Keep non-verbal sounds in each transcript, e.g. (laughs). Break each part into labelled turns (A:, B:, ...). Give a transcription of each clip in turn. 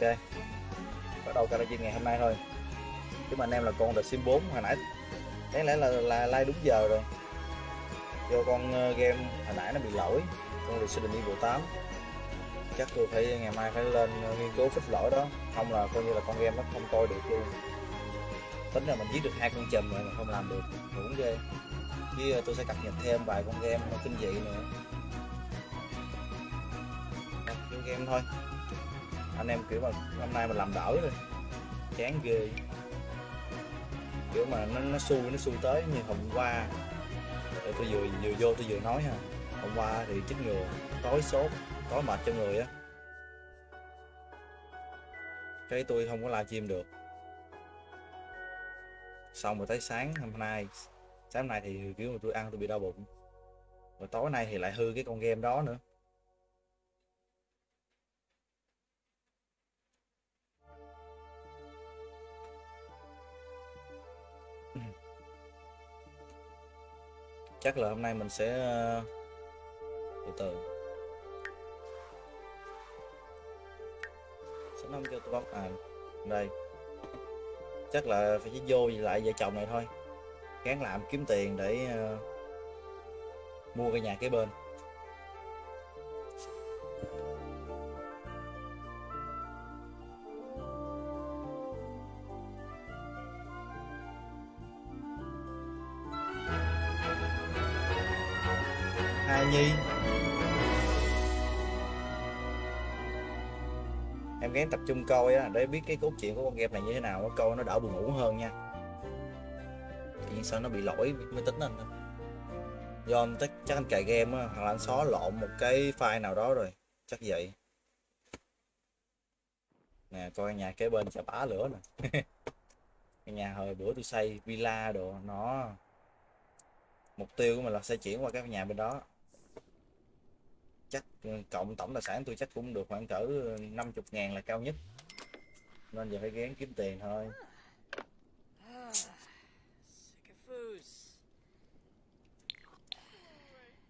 A: ok. Bắt đầu karaoke ngày hôm nay thôi. Chứ mà anh em là con The Sim 4 hồi nãy. Đáng lẽ là là like đúng giờ rồi. Do con ờ, game hồi nãy nó bị lỗi. Con Resident Evil 8 chắc tôi phải ngày mai phải lên ờ, nghiên cứu fix lỗi đó. Không là coi như là con game nó không coi được luôn. Tính là mình giết được hai con chùm rồi mà không làm được. Cũng ghê. Chứ ờ, tôi sẽ cập nhật thêm vài con game nó kinh dị nữa. Đó, game thôi anh em kiểu mà hôm nay mình làm đỡ rồi, chán ghê. Kiểu mà nó nó xui nó xui tới như hôm qua. Tôi vừa vừa vô tôi vừa nói ha. Hôm qua thì chích ngừa tối sốt, tối mệt trong người á. Cái tôi không có livestream được. Xong rồi tới sáng hôm nay, sáng hôm nay thì kiểu mà tôi ăn tôi bị đau bụng. Rồi tối nay thì lại hư cái con game đó nữa. Chắc là hôm nay mình sẽ ờ, từ từ. Sẽ không cho tôi bấm à đây. Chắc là phải chỉ vô lại vợ chồng này thôi. Gán làm kiếm tiền để uh, mua cái nhà kế bên. Gắng tập trung coi á để biết cái cốt truyện của con game này như thế nào coi nó đỡ buồn ngủ hơn nha. Thì sao nó bị lỗi máy tính anh thôi do anh chắc, chắc anh cài game á hoặc là anh xóa lộn một cái file nào đó rồi chắc vậy. Nè coi nhà kế bên sẽ bá lửa nè. (laughs) Cái nhà hồi bữa tôi xây villa đồ nó mục tiêu của mình là sẽ chuyển qua cái nhà bên đó chắc ừ, cộng, tổng tài sản tôi chắc cũng được khoảng cỡ ừ, 50 ngàn là cao nhất. Nên giờ phải gán kiếm tiền thôi.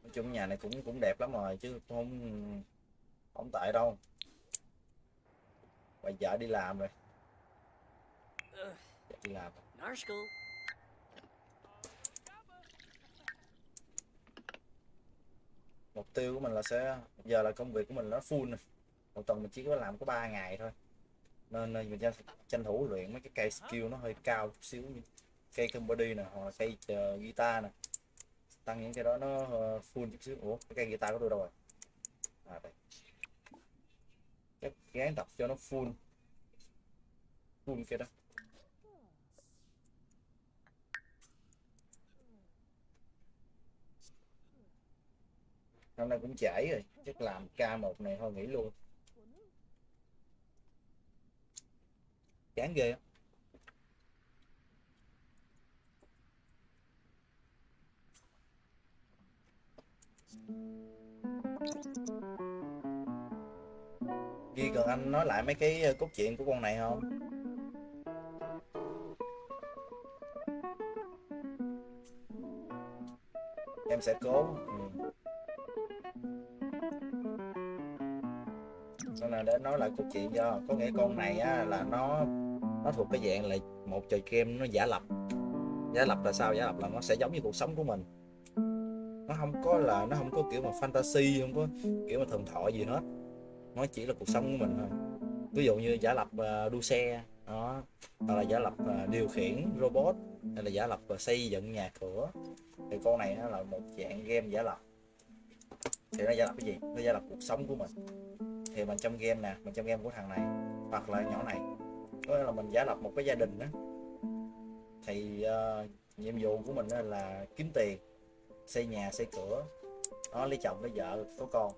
A: Nói chung nhà này cũng cũng đẹp lắm rồi, chứ không không tệ đâu. Bà vợ đi làm rồi. Đi làm. Mục tiêu của mình là sẽ giờ là công việc của mình nó full này một tuần mình chỉ có làm có 3 ngày thôi. Nên ờ, mình tranh, tranh thủ luyện mấy cái cây skill nó hơi cao chút xíu như cây body nè hoặc là cây uh, guitar nè. Tăng những cái đó nó uh, full chút xíu. Ủa cái cây guitar của tôi đâu rồi? À đây. Chắc gán tập cho nó full. Full cái đó. Hôm nay cũng trễ rồi, chắc làm k một này thôi, nghỉ luôn chán ghê á Ghi cần anh nói lại mấy cái ờ, cốt truyện của con này không? Em sẽ cố ừ. Nên là để nói lại câu chuyện do, Có nghĩa con này á là nó Nó thuộc cái dạng là một trò game nó giả lập. Giả lập là sao? Giả lập là nó sẽ giống như cuộc sống của mình. Nó không có là, Nó không có kiểu mà fantasy, Không có kiểu mà thần thoại gì hết. Nó chỉ là cuộc sống của mình thôi. Ví dụ như giả lập à, đua xe, đó. Hoặc là giả lập à, điều khiển robot, hay là giả lập à, xây dựng nhà cửa. Thì con này nó là một dạng game giả lập. Thì nó giả lập cái gì? Nó giả lập cuộc sống của mình thì mình trong game nè mình trong game của thằng này hoặc là nhỏ này có là mình giả lập một cái gia đình đó thì uh, nhiệm vụ của mình là kiếm tiền xây nhà xây cửa. Nó lấy chồng lấy vợ có con.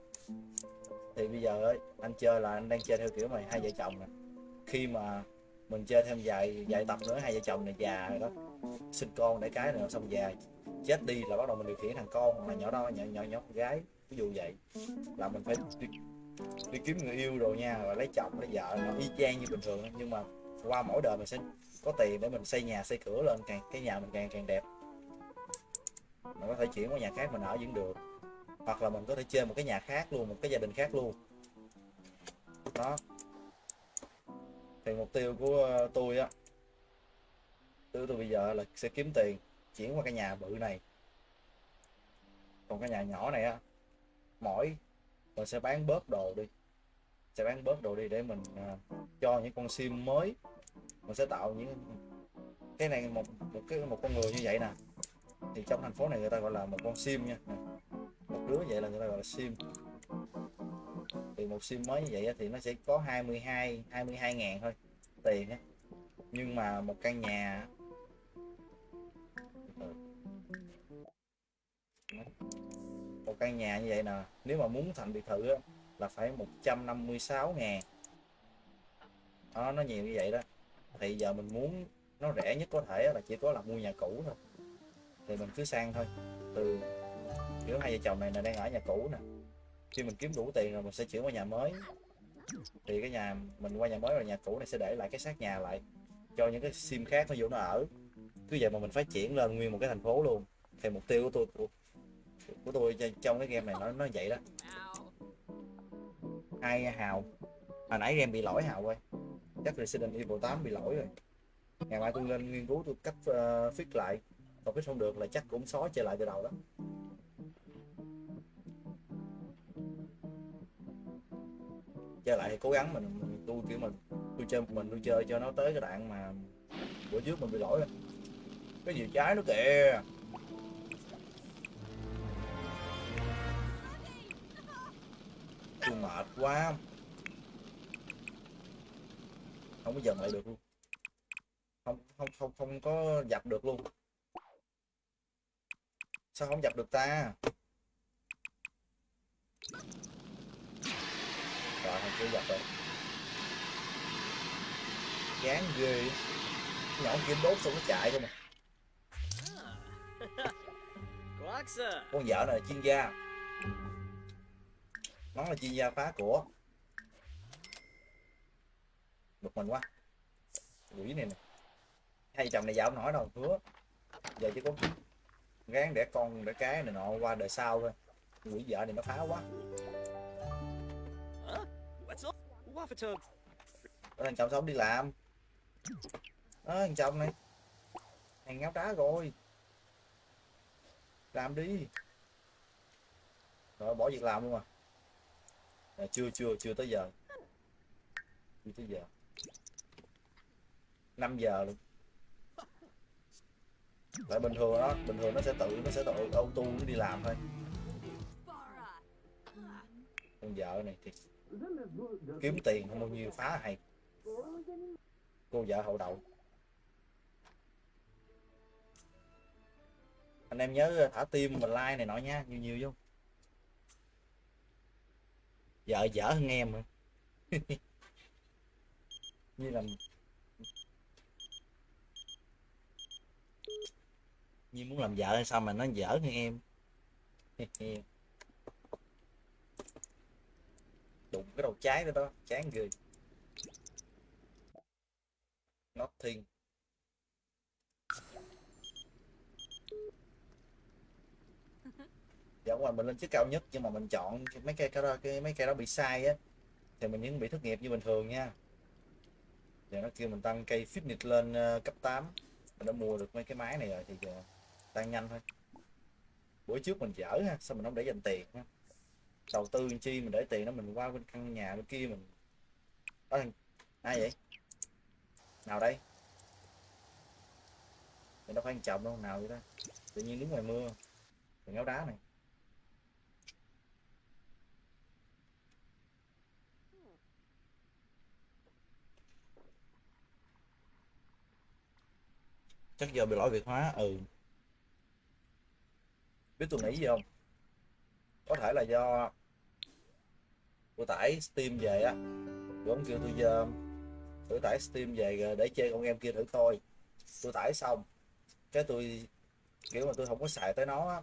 A: Thì bây giờ ấy, anh chơi là anh đang chơi theo kiểu mà hai vợ chồng nè. Khi mà mình chơi thêm vài vài tập nữa hai vợ chồng này già rồi đó sinh con để cái nữa xong già chết đi là bắt đầu mình điều khiển thằng con hoặc là nhỏ đó nhỏ nhỏ nhỏ con gái. Ví dụ vậy. Là mình phải đi, kiếm người yêu rồi nha và lấy chồng lấy vợ nó y chang như bình thường nhưng mà qua mỗi đời mình sẽ có tiền để mình xây nhà xây cửa lên càng cái nhà mình càng càng đẹp. Mình có thể chuyển qua nhà khác mình ở vẫn được. Hoặc là mình có thể chơi một cái nhà khác luôn một cái gia đình khác luôn. Đó. Thì mục tiêu của ờ, tôi á tôi tôi bây giờ là sẽ kiếm tiền chuyển qua cái nhà bự này. Còn cái nhà nhỏ này á mỗi mình sẽ bán bớt đồ đi. Sẽ bán bớt đồ đi để mình uh, cho những con sim mới. Mình sẽ tạo những cái này một một cái một con người như vậy nè. Thì trong thành phố này người ta gọi là một con sim nha. Một đứa vậy là người ta gọi là sim. Thì một sim mới như vậy thì nó sẽ có 22 22 ngàn thôi tiền á. Nhưng mà một căn nhà một căn nhà như vậy nè nếu mà muốn thành biệt thự á, là phải 156 ngàn. Đó nó nhiều như vậy đó. Thì giờ mình muốn nó rẻ nhất có thể là chỉ có là mua nhà cũ thôi. Thì mình cứ sang thôi. Từ kiểu hai vợ chồng này là đang ở nhà cũ nè. Khi mình kiếm đủ tiền rồi mình sẽ chuyển qua nhà mới. Thì cái nhà mình qua nhà mới rồi nhà cũ này sẽ để lại cái xác nhà lại cho những cái sim khác nó vô nó ở. Cứ vậy mà mình phát triển lên nguyên một cái thành phố luôn. Thì mục tiêu của tôi của, tôi trong cái game này nó nó vậy đó. Hai hào? Hồi nãy game bị lỗi hào ơi chắc Resident Evil 8 bị lỗi rồi. Ngày mai tôi lên nghiên cứu tôi cách uh, fix lại. Còn fix không được là chắc cũng xóa trở lại từ đầu đó. Chơi lại thì cố gắng mình, mình tôi kiểu mình tôi chơi một mình tôi chơi cho nó tới cái đoạn mà bữa trước mình bị lỗi rồi. Cái gì trái nó kìa. Tôi mệt quá. Không có dần lại được luôn. Không không không không có dập được luôn. Sao không dập được ta? Rồi không chưa dập rồi chán ghê. Nhỏ kia đốt xong nó chạy không à
B: Quaxa!
A: con vợ này là chuyên gia nó là chuyên gia phá của bực mình quá. Quỷ này nè. Hai chồng này dạo nổi đâu hứa. Giờ chỉ có gán để con để cái này nọ qua đời sau thôi. Quỷ vợ này nó phá quá.
B: Huh?
A: Đó, thằng chồng sống đi làm? Đó thằng chồng này. Thằng ngáo đá rồi. Làm đi. Rồi bỏ việc làm luôn à à, chưa chưa chưa tới giờ. Chưa tới giờ. 5 giờ luôn. Lại bình thường đó bình thường nó sẽ tự nó sẽ tự auto nó đi làm thôi. Con vợ này thì kiếm tiền không bao nhiêu phá hay. Cô vợ hậu đậu. Anh em nhớ thả tim và like này nọ nha nhiều nhiều vô vợ dở hơn em (laughs) như là như muốn làm vợ hay sao mà nó dở hơn em? (laughs) Đụng cái đầu trái đó đó chán ghê nothing dạ ngoài mình lên chiếc cao nhất, nhưng mà mình chọn mấy cây cái đó cái mấy cây đó bị sai á, thì mình vẫn bị thất nghiệp như bình thường nha. Giờ nó kêu mình tăng cây fitness lên ờ, cấp 8 mình đã mua được mấy cái máy này rồi thì giờ tăng nhanh thôi. Buổi trước mình dở ha, sao mình không để dành tiền ha? Đầu tư chi mình để tiền đó, mình qua bên căn nhà bên kia mình. Đó, ai vậy? Nào đây? Mình đâu phải chồng đâu, nào vậy đó tự nhiên đứng ngoài mưa, thì ngáo đá này. Chắc giờ bị lỗi việt hóa ừ. Biết tôi nghĩ gì không? Có thể là do ờ, tôi tải steam về á. Giống kêu tôi giờ tôi tải steam về để chơi con game kia thử coi. Tôi tải xong cái tôi kiểu mà tôi không có xài tới nó á,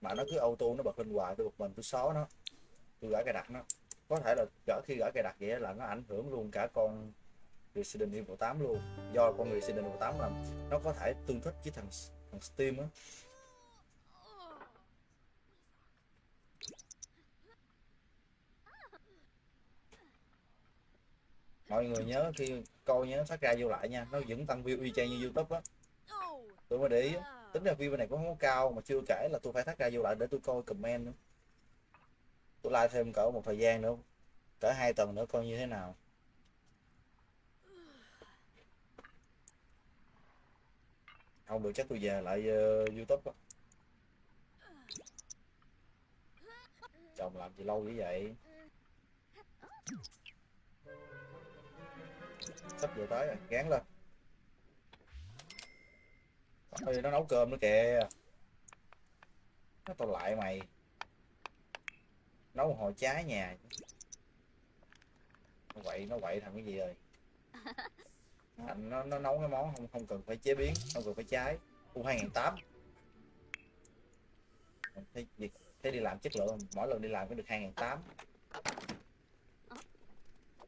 A: mà nó cứ auto nó bật lên hoài tôi bật mình tôi xóa nó tôi gỡ cài đặt nó. Có thể là gỡ khi gỡ cài đặt vậy là nó ảnh hưởng luôn cả con Resident Evil 8 luôn. Do con người Resident Evil 8 làm, nó có thể tương thích với thằng thằng Steam á. Mọi người nhớ khi coi nhớ phát ra vô lại nha nó vẫn tăng view y chang như youtube á. Tôi mới để ý tính ra view bên này cũng không có cao mà chưa kể là tôi phải thắt ra vô lại để tôi coi comment nữa. Tôi like thêm cỡ một thời gian nữa cỡ hai tuần nữa coi như thế nào. Không được chắc tôi về lại uh, youtube á. Chồng làm gì lâu như vậy? Sắp vừa tới rồi gán lên. Ôi, nó nấu cơm nữa kìa. Nó tao lại mày. Nấu một hồi trái nhà. Nó quậy nó quậy thằng cái gì rồi? Thành nó, nó nấu cái món không không cần phải chế biến không cần phải trái u hai nghìn tám. Thấy thế đi làm chất lượng mỗi lần đi làm cũng được hai ngàn tám.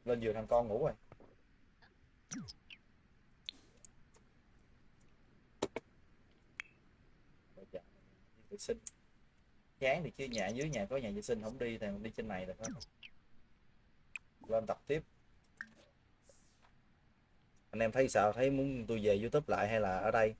A: Lên giường thằng con ngủ rồi. Vệ sinh. Chán thì chứ nhà dưới nhà có nhà vệ sinh không đi thì đi trên này là hết. Lên tập tiếp anh em thấy sao? Thấy muốn tôi về youtube lại hay là ở đây?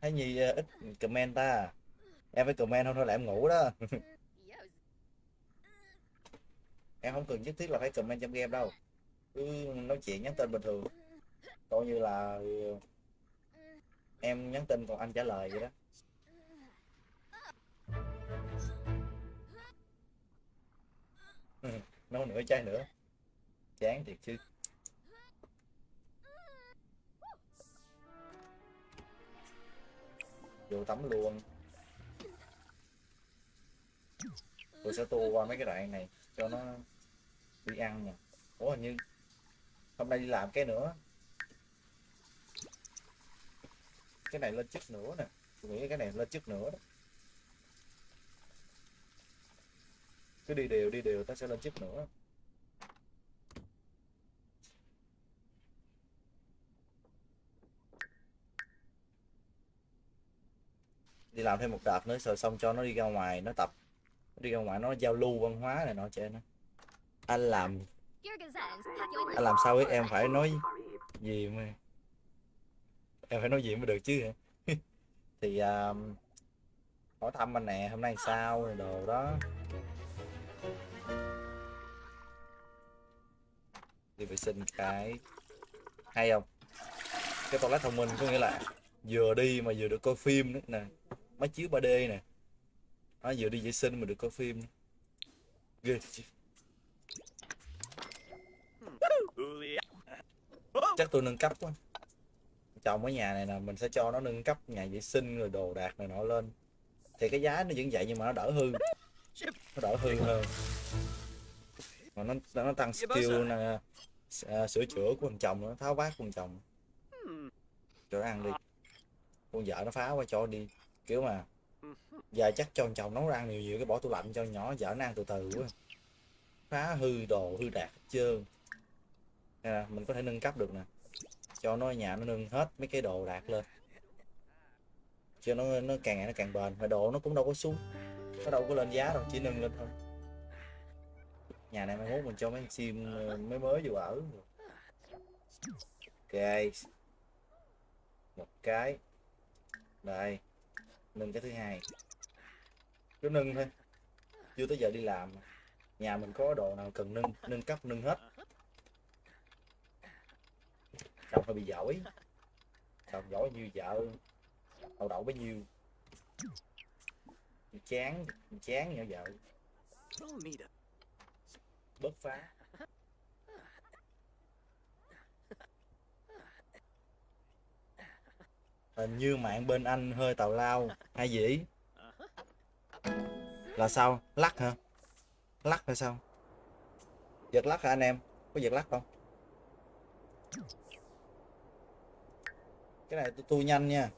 A: Thấy nhi ờ, ít comment ta. Em phải comment không thôi là em ngủ đó. (laughs) Em không cần nhất thiết là phải comment trong game đâu. Cứ nói chuyện nhắn tin bình thường coi như là em nhắn tin còn anh trả lời vậy đó. Ừ, Nấu nửa chai nữa. Chán thiệt chứ. Vô tắm luôn. Tôi sẽ tua qua mấy cái đoạn này cho nó đi ăn nè ủa hình như hôm nay đi làm cái nữa. Cái này lên chức nữa nè. Tôi nghĩ cái này lên chức nữa đó. Cứ đi đều đi đều ta sẽ lên chức nữa. Đi làm thêm một đợt nữa rồi xong cho nó đi ra ngoài nó tập. Nó đi ra ngoài nó giao lưu văn hóa này nọ cho nó anh làm anh làm sao ấy em phải nói gì mà em phải nói gì mới được chứ hả? (laughs) thì à, hỏi thăm anh nè hôm nay sao rồi đồ đó. Đi vệ sinh cái hay không? Cái toilet thông minh có nghĩa là vừa đi mà vừa được coi phim nữa nè. Máy chiếu 3D nè. Nó vừa đi vệ sinh mà được coi phim nữa. ghê chứ. (laughs) Chắc tôi nâng cấp quá chồng ở nhà này nè mình sẽ cho nó nâng cấp nhà vệ sinh rồi đồ đạc này nọ lên. Thì cái giá nó vẫn vậy nhưng mà nó đỡ hư. Nó đỡ hư hơn. Mà nó nó tăng skill nè. À, sửa chữa của thằng chồng nó tháo vát của thằng chồng. Cho nó ăn đi. Con vợ nó phá qua cho đi. Kiểu mà giờ chắc cho thằng chồng nấu ăn nhiều nhiều cái bỏ tủ lạnh cho nhỏ vợ nó ăn từ từ quá. Phá hư đồ hư đạt hết trơn. Là mình có thể nâng cấp được nè cho nó nhà nó nâng hết mấy cái đồ đạc lên. Cho nó nó càng ngày nó càng bền, mà đồ nó cũng đâu có xuống. Nó đâu có lên giá đâu, chỉ nâng lên thôi. Nhà này mai mốt mình cho mấy sim ờ, mới mới vô ở. Ok. Một cái. Đây. Nâng cái thứ hai. Cứ nâng thôi. Chưa tới giờ đi làm. Nhà mình có đồ nào cần nâng nâng cấp nâng hết chồng phải bị giỏi. Chồng giỏi như vợ đậu đậu bấy nhiêu. Chán chán như vợ. Bớt phá. Hình như mạng bên anh hơi tào lao, hay gì? Là sao? Lắc hả? Lắc hay sao? Giật lắc hả anh em? Có giật lắc không? cái này tôi tu nhanh nha.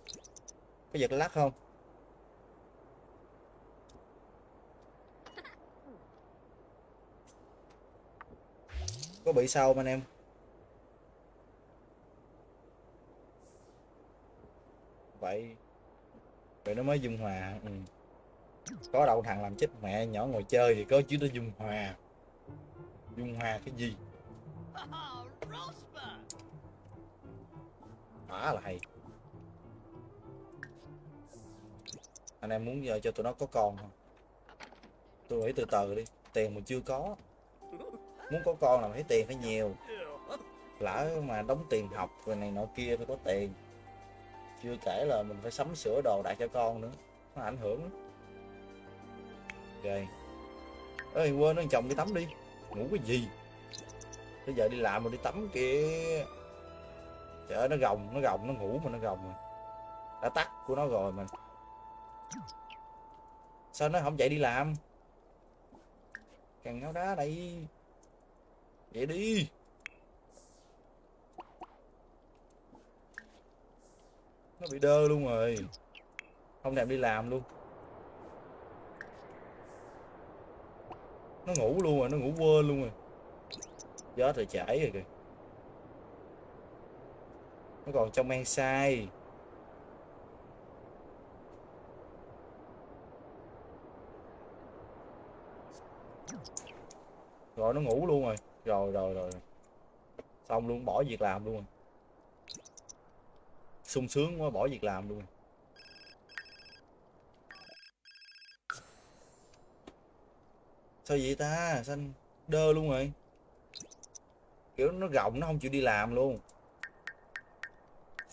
A: Có giật lắc không? Có bị sao không anh em? Vậy vậy nó mới dung hòa. Ừ. có đâu thằng làm chết mẹ nhỏ ngồi chơi thì có chứ nó dung hòa. Dung hòa cái gì? (laughs) Quá là hay. Anh em muốn giờ cho tụi nó có con không? Tôi nghĩ từ từ đi, tiền mình chưa có. Muốn có con là phải tiền phải nhiều. Lỡ mà đóng tiền học rồi này nọ kia phải có tiền. Chưa kể là mình phải sắm sửa đồ đại cho con nữa, nó ảnh hưởng lắm. ok. Ơi quên nó chồng đi tắm đi. Ngủ cái gì? Bây giờ đi làm rồi đi tắm kìa trời ơi, nó gồng nó gồng, nó ngủ mà nó gồng rồi đã tắt của nó rồi mà. Sao nó không chạy đi làm? Càng ngáo đá đây. Vậy đi. Nó bị đơ luôn rồi. Không thèm đi làm luôn. Nó ngủ luôn rồi, nó ngủ quên luôn rồi. Gió rồi chảy rồi kìa nó còn trong men sai rồi, nó ngủ luôn rồi. Rồi rồi rồi xong luôn, bỏ việc làm luôn rồi. Sung sướng quá, bỏ việc làm luôn rồi. sao vậy ta? Xanh đơ luôn rồi? Kiểu nó rộng, nó không chịu đi làm luôn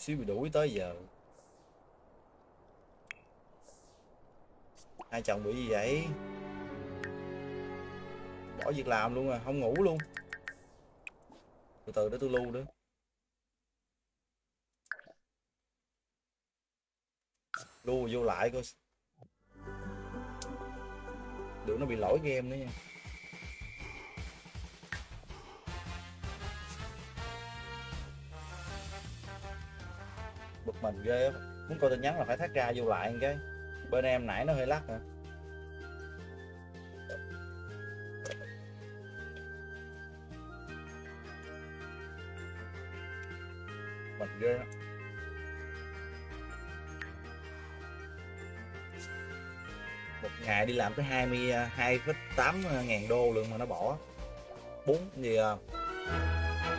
A: xíu bị đuổi tới giờ. Hai chồng bị gì vậy? Bỏ việc làm luôn à không ngủ luôn. Từ từ để tôi lưu nữa. Lưu vô lại coi. Đừng nó bị lỗi game nữa nha. Bực mình ghê á. Muốn coi tin nhắn là phải thắt ra vô lại cái. Bên em nãy nó hơi lắc hả mình ghê á. Một ngày đi làm tới 22,8 ngàn đô lượng mà nó bỏ. Bốn gì à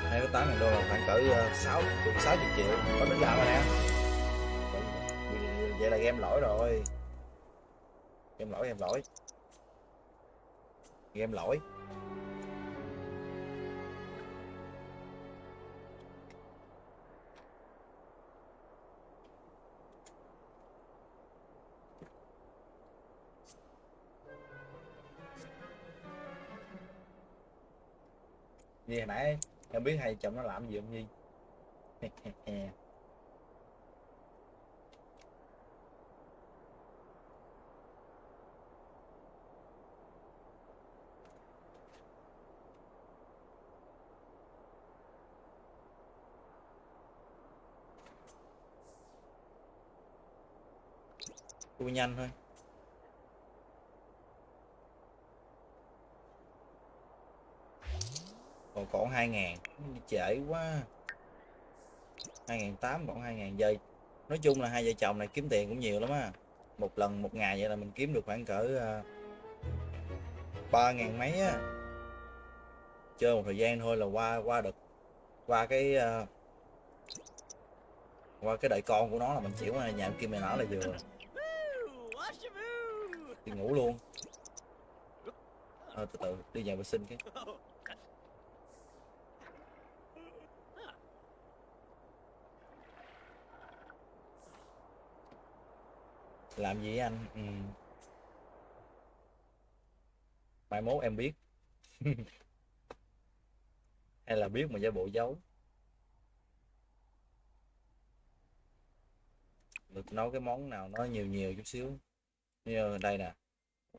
A: hai cái tám ngàn đô là khoảng cỡ ờ, sáu gần sáu chục triệu. Có đến làm rồi nè? Vậy là game lỗi rồi. Game lỗi game lỗi. Game lỗi. Gì hồi nãy em biết hai chồng nó làm gì không Nhi? Tôi nhanh thôi. Còn còn 2000 trễ quá. Hai ngàn tám còn 2000 giây. Nói chung là hai vợ chồng này kiếm tiền cũng nhiều lắm á. Một lần một ngày vậy là mình kiếm được khoảng cỡ ờ, ba uh, ngàn mấy á. Chơi một thời gian thôi là qua qua được qua cái uh, qua cái đợi con của nó là mình chịu mà nhà em kim mày nở là vừa. Đi ngủ luôn. À, từ từ đi nhà vệ sinh cái
B: Oh,
A: làm gì anh? Ừ. mai mốt em biết. (laughs) Hay là biết mà giả bộ giấu. Được nấu cái món nào nó nhiều nhiều chút xíu. Như đây nè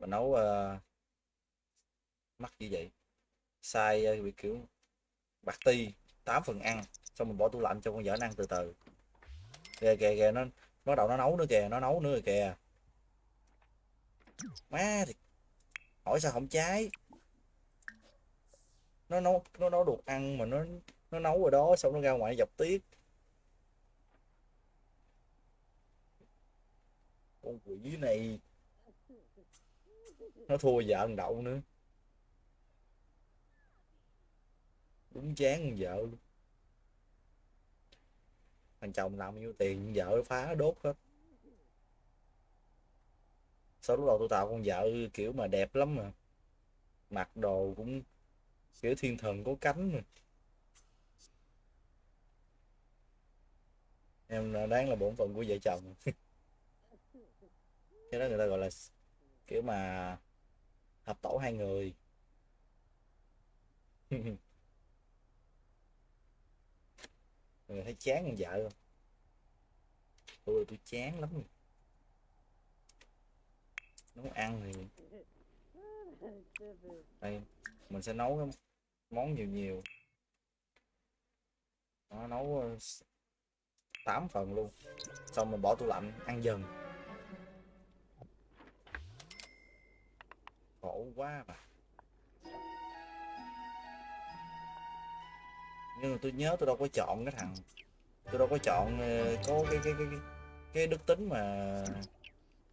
A: mà nấu uh, mắc như vậy. Sai ờ, uh, kiểu bạc ti 8 phần ăn. Xong mình bỏ tủ lạnh cho con vợ ăn từ từ. Ghê ghê ghê nó bắt đầu nó nấu nữa kìa, nó nấu nữa kìa. Má thì hỏi sao không cháy? Nó nấu nó nấu được ăn mà nó nó nấu ở đó xong nó ra ngoài dọc tiết con quỷ này. Nó thua vợ thằng đậu nữa. Đúng chán con vợ luôn thằng chồng làm nhiêu tiền, vợ phá đốt hết. Sau lúc đầu tôi tạo con vợ kiểu mà đẹp lắm mà. Mặc đồ cũng kiểu thiên thần có cánh mà. Em đáng là bổn phận của vợ chồng. (laughs) Cái đó người ta gọi là kiểu mà hợp tổ hai người. (laughs) người thấy chán con vợ không? Tôi tôi chán lắm rồi. nấu ăn thì đây, mình sẽ nấu cái món nhiều nhiều. Nó nấu ờ, 8 phần luôn. Xong mình bỏ tủ lạnh, ăn dần. Khổ quá mà. Nhưng mà tôi nhớ tôi đâu có chọn cái thằng tôi đâu có chọn ờ, có cái cái cái cái, cái đức tính mà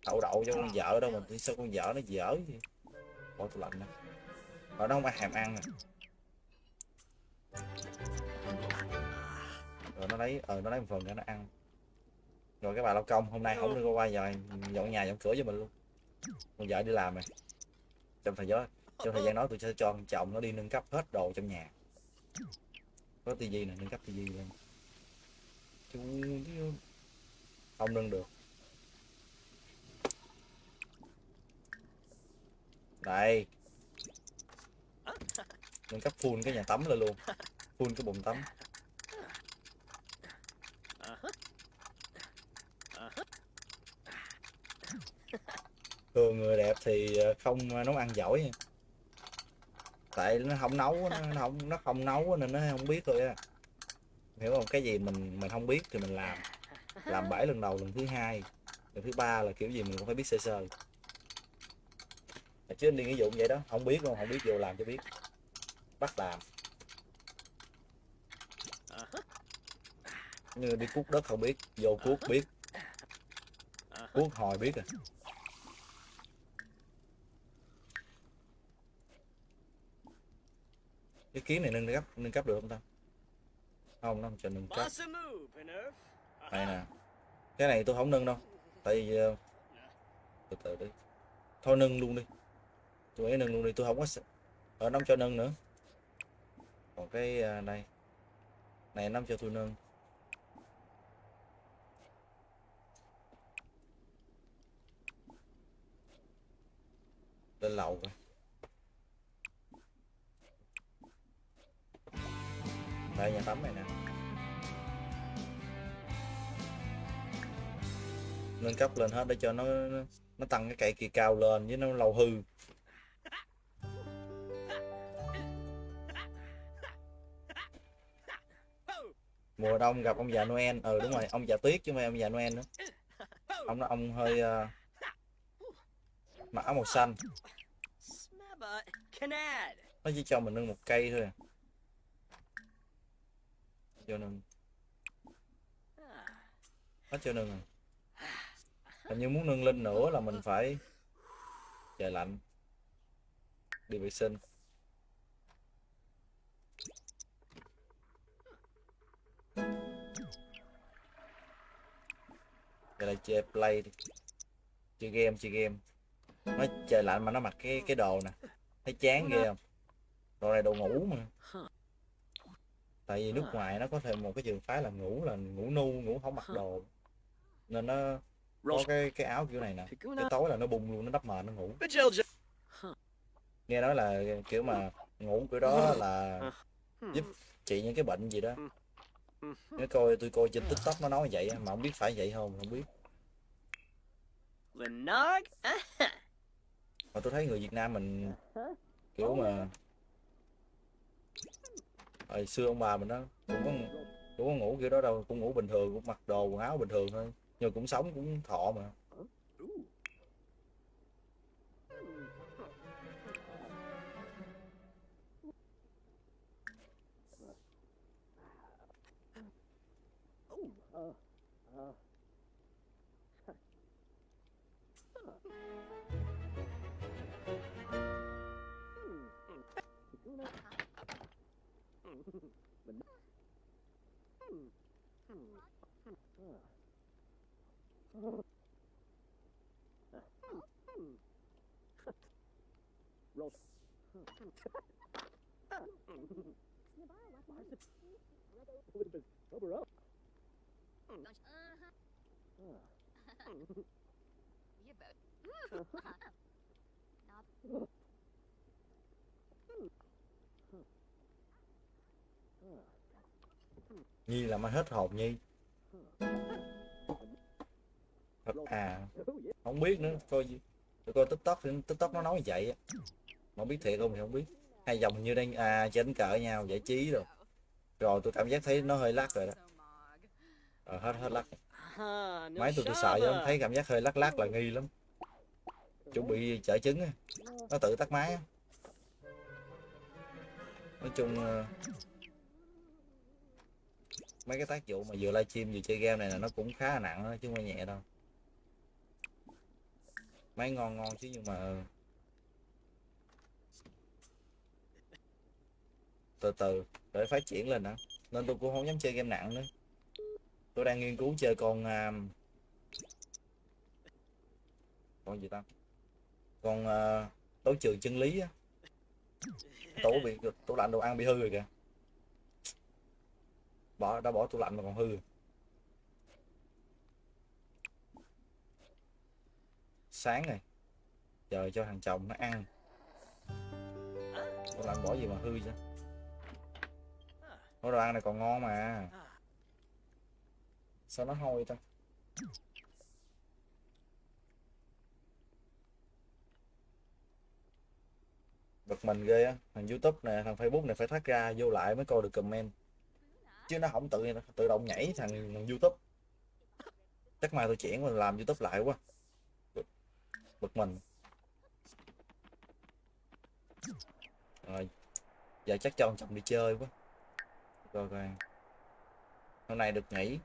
A: đậu đậu cho con vợ đâu mà sao con vợ nó dở gì bỏ tủ lạnh nè ở đó không ai hàm ăn nè rồi nó lấy ờ nó lấy một phần cho nó ăn. Rồi cái bà lao công hôm nay không được qua giờ dọn nhà dọn cửa cho mình luôn. Con vợ đi làm này trong thời gian trong thời gian đó tôi sẽ cho chồng nó đi nâng cấp hết đồ trong nhà có tivi nè nâng cấp tivi lên. Chú, không nâng được. Đây. Nâng cấp full cái nhà tắm lên luôn. Full cái bồn tắm. Thường người đẹp thì ờ, không ờ, nấu ăn giỏi nha tại nó không nấu nó không nó không nấu nên nó không biết thôi á. Hiểu không? Cái gì mình mình không biết thì mình làm. Làm bảy lần đầu, lần thứ hai, lần thứ ba là kiểu gì mình cũng phải biết sơ sơ. Chứ anh đi nghĩa vụ vậy đó, không biết không không biết vô làm cho biết. Bắt làm. Như đi cuốc đất không biết, vô cuốc biết. Cuốc hồi biết à. Cái kiếm này nâng cấp nâng cấp được không ta? Không nó không cho nâng cấp. Này nè cái này tôi không nâng đâu. Tại vì ờ, từ từ đi. Thôi nâng luôn đi. Tôi nghĩ nâng luôn đi tôi không có ở nó không cho nâng nữa. Còn cái ờ, này. Nó không cho tôi nâng. Lên lầu rồi đây nhà tắm này nè. Nâng cấp lên hết để cho nó nó- tăng cái cây kia cao lên với nó lâu hư. Mùa đông gặp ông già Noel. Ừ đúng rồi ông già tuyết chứ không phải ông già Noel nữa. Ông đó ông hơi mặc áo màu xanh. Nó chỉ cho mình nâng một cây thôi à cho nâng nó chưa nâng à hình như muốn nâng lên nữa là mình phải trời lạnh. Đi vệ sinh. Vậy là chơi play đi. Chơi game chơi game. Nó trời lạnh mà nó mặc cái cái đồ nè. Thấy chán ghê không? Đồ này đồ ngủ mà tại vì nước ngoài nó có thêm một cái trường phái là ngủ là ngủ nu ngủ không mặc đồ. Nên nó có cái cái áo kiểu này nè. Cái tối là nó bung luôn nó đắp mền nó ngủ. Nghe nói là kiểu mà ngủ kiểu đó là giúp trị những cái bệnh gì đó. Nếu coi tôi coi trên tiktok nó nói vậy á, mà không biết phải vậy không không biết. (laughs) Mà tôi thấy người Việt Nam mình kiểu mà hồi xưa ông bà mình đó, cũng có cũng có ngủ kiểu đó đâu, cũng ngủ bình thường, cũng mặc đồ, quần áo bình thường thôi. Nhưng cũng sống cũng thọ mà. Nhi là mới hết hồn nhi. Thật à. Không biết nữa, coi tôi coi tiktok thì tiktok nó nói như vậy á. Mà không biết thiệt không thì không biết. Hai dòng như đang à chỉnh cỡ nhau, giải trí rồi rồi tôi cảm giác thấy nó hơi lắc rồi đó. Ờ, hết hết lắc. Máy tôi tôi sợ
B: chứ
A: thấy cảm giác hơi lắc lắc là nghi lắm. Chuẩn bị trợ trứng á. Nó tự tắt máy á. Nói chung ờ, mấy cái tác vụ mà vừa livestream vừa chơi game này là nó cũng khá là nặng đó, chứ không phải nhẹ đâu. Máy ngon ngon chứ nhưng mà ờ, từ từ để phát triển lên đó nên tôi cũng không dám chơi game nặng nữa. Tôi đang nghiên cứu chơi con uh, con gì ta? Con uh, đấu trường chân lý á. Tủ bị tủ lạnh đồ ăn bị hư rồi kìa. Bỏ đã bỏ tủ lạnh mà còn hư rồi. sáng rồi. Chờ cho thằng chồng nó ăn. Tủ lạnh bỏ gì mà hư chứ? Ủa đồ ăn này còn ngon mà. Sao nó hôi ta? Bực mình ghê á. Thằng youtube nè thằng facebook này phải thoát ra vô lại mới coi được comment. Chứ nó không tự tự động nhảy thằng, thằng youtube. Chắc mai tôi chuyển mình làm youtube lại quá. Bực, bực mình. Rồi giờ chắc cho ông chồng đi chơi quá rồi rồi hôm nay được nghỉ.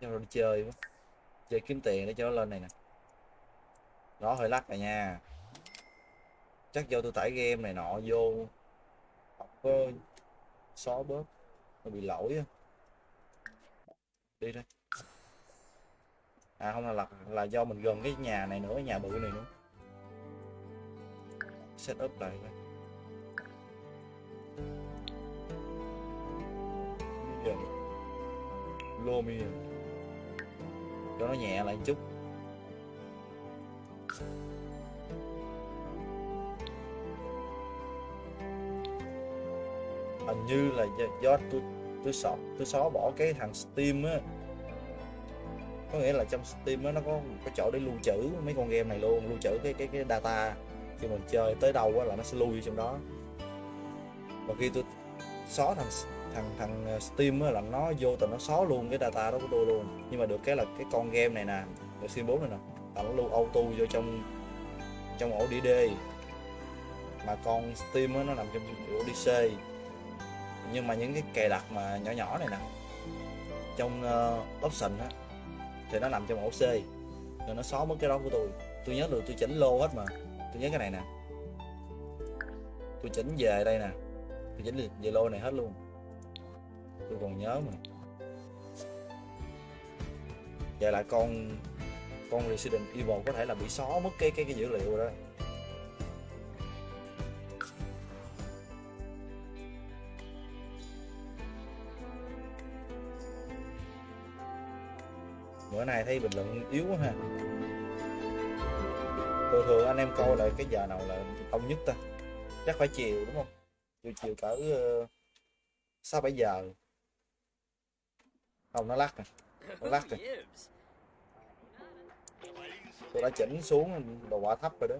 A: Cho nó đi chơi quá. Chơi kiếm tiền để cho nó lên này nè. Nó hơi lắc rồi nha. Chắc do tôi tải game này nọ vô. Không có xóa bớt. Nó bị lỗi á. Đi đây. À không là là, là do mình gần cái nhà này nữa nhà bự này nữa. Set up lại coi được. Lumion à. cho nó nhẹ lại chút. Hình như là do, do tôi tôi xóa tôi xóa bỏ cái thằng Steam á. Có nghĩa là trong Steam á nó có một cái chỗ để lưu trữ mấy con game này luôn lưu trữ cái cái cái data. Khi mình chơi tới đâu á là nó sẽ lưu vô trong đó. Và khi tôi xóa thằng thằng thằng ờ, Steam á là nó vô tình nó xóa luôn cái data đó của tôi luôn. Nhưng mà được cái là cái con game này nè được Steam 4 này nè là nó lưu auto vô trong trong ổ DD mà con Steam á nó nằm trong ổ DC nhưng mà những cái cài đặt mà nhỏ nhỏ này nè trong ờ, uh, option á thì nó nằm trong ổ C rồi nó xóa mất cái đó của tôi. Tôi nhớ được tôi chỉnh lô hết mà. Tôi nhớ cái này nè. Tôi chỉnh về đây nè. Tôi chỉnh về lô này hết luôn tôi còn nhớ mà. Vậy là con con Resident Evil có thể là bị xóa mất cái cái cái dữ liệu rồi đó. Bữa nay thấy bình luận yếu quá ha. Thường thường anh em coi lại cái giờ nào là đông nhất ta? Chắc phải chiều, đúng không? Chiều chiều cỡ ờ, sáu bảy giờ không nó lắc nè nó lắc rồi tôi đã chỉnh xuống đồ quả thấp rồi đó.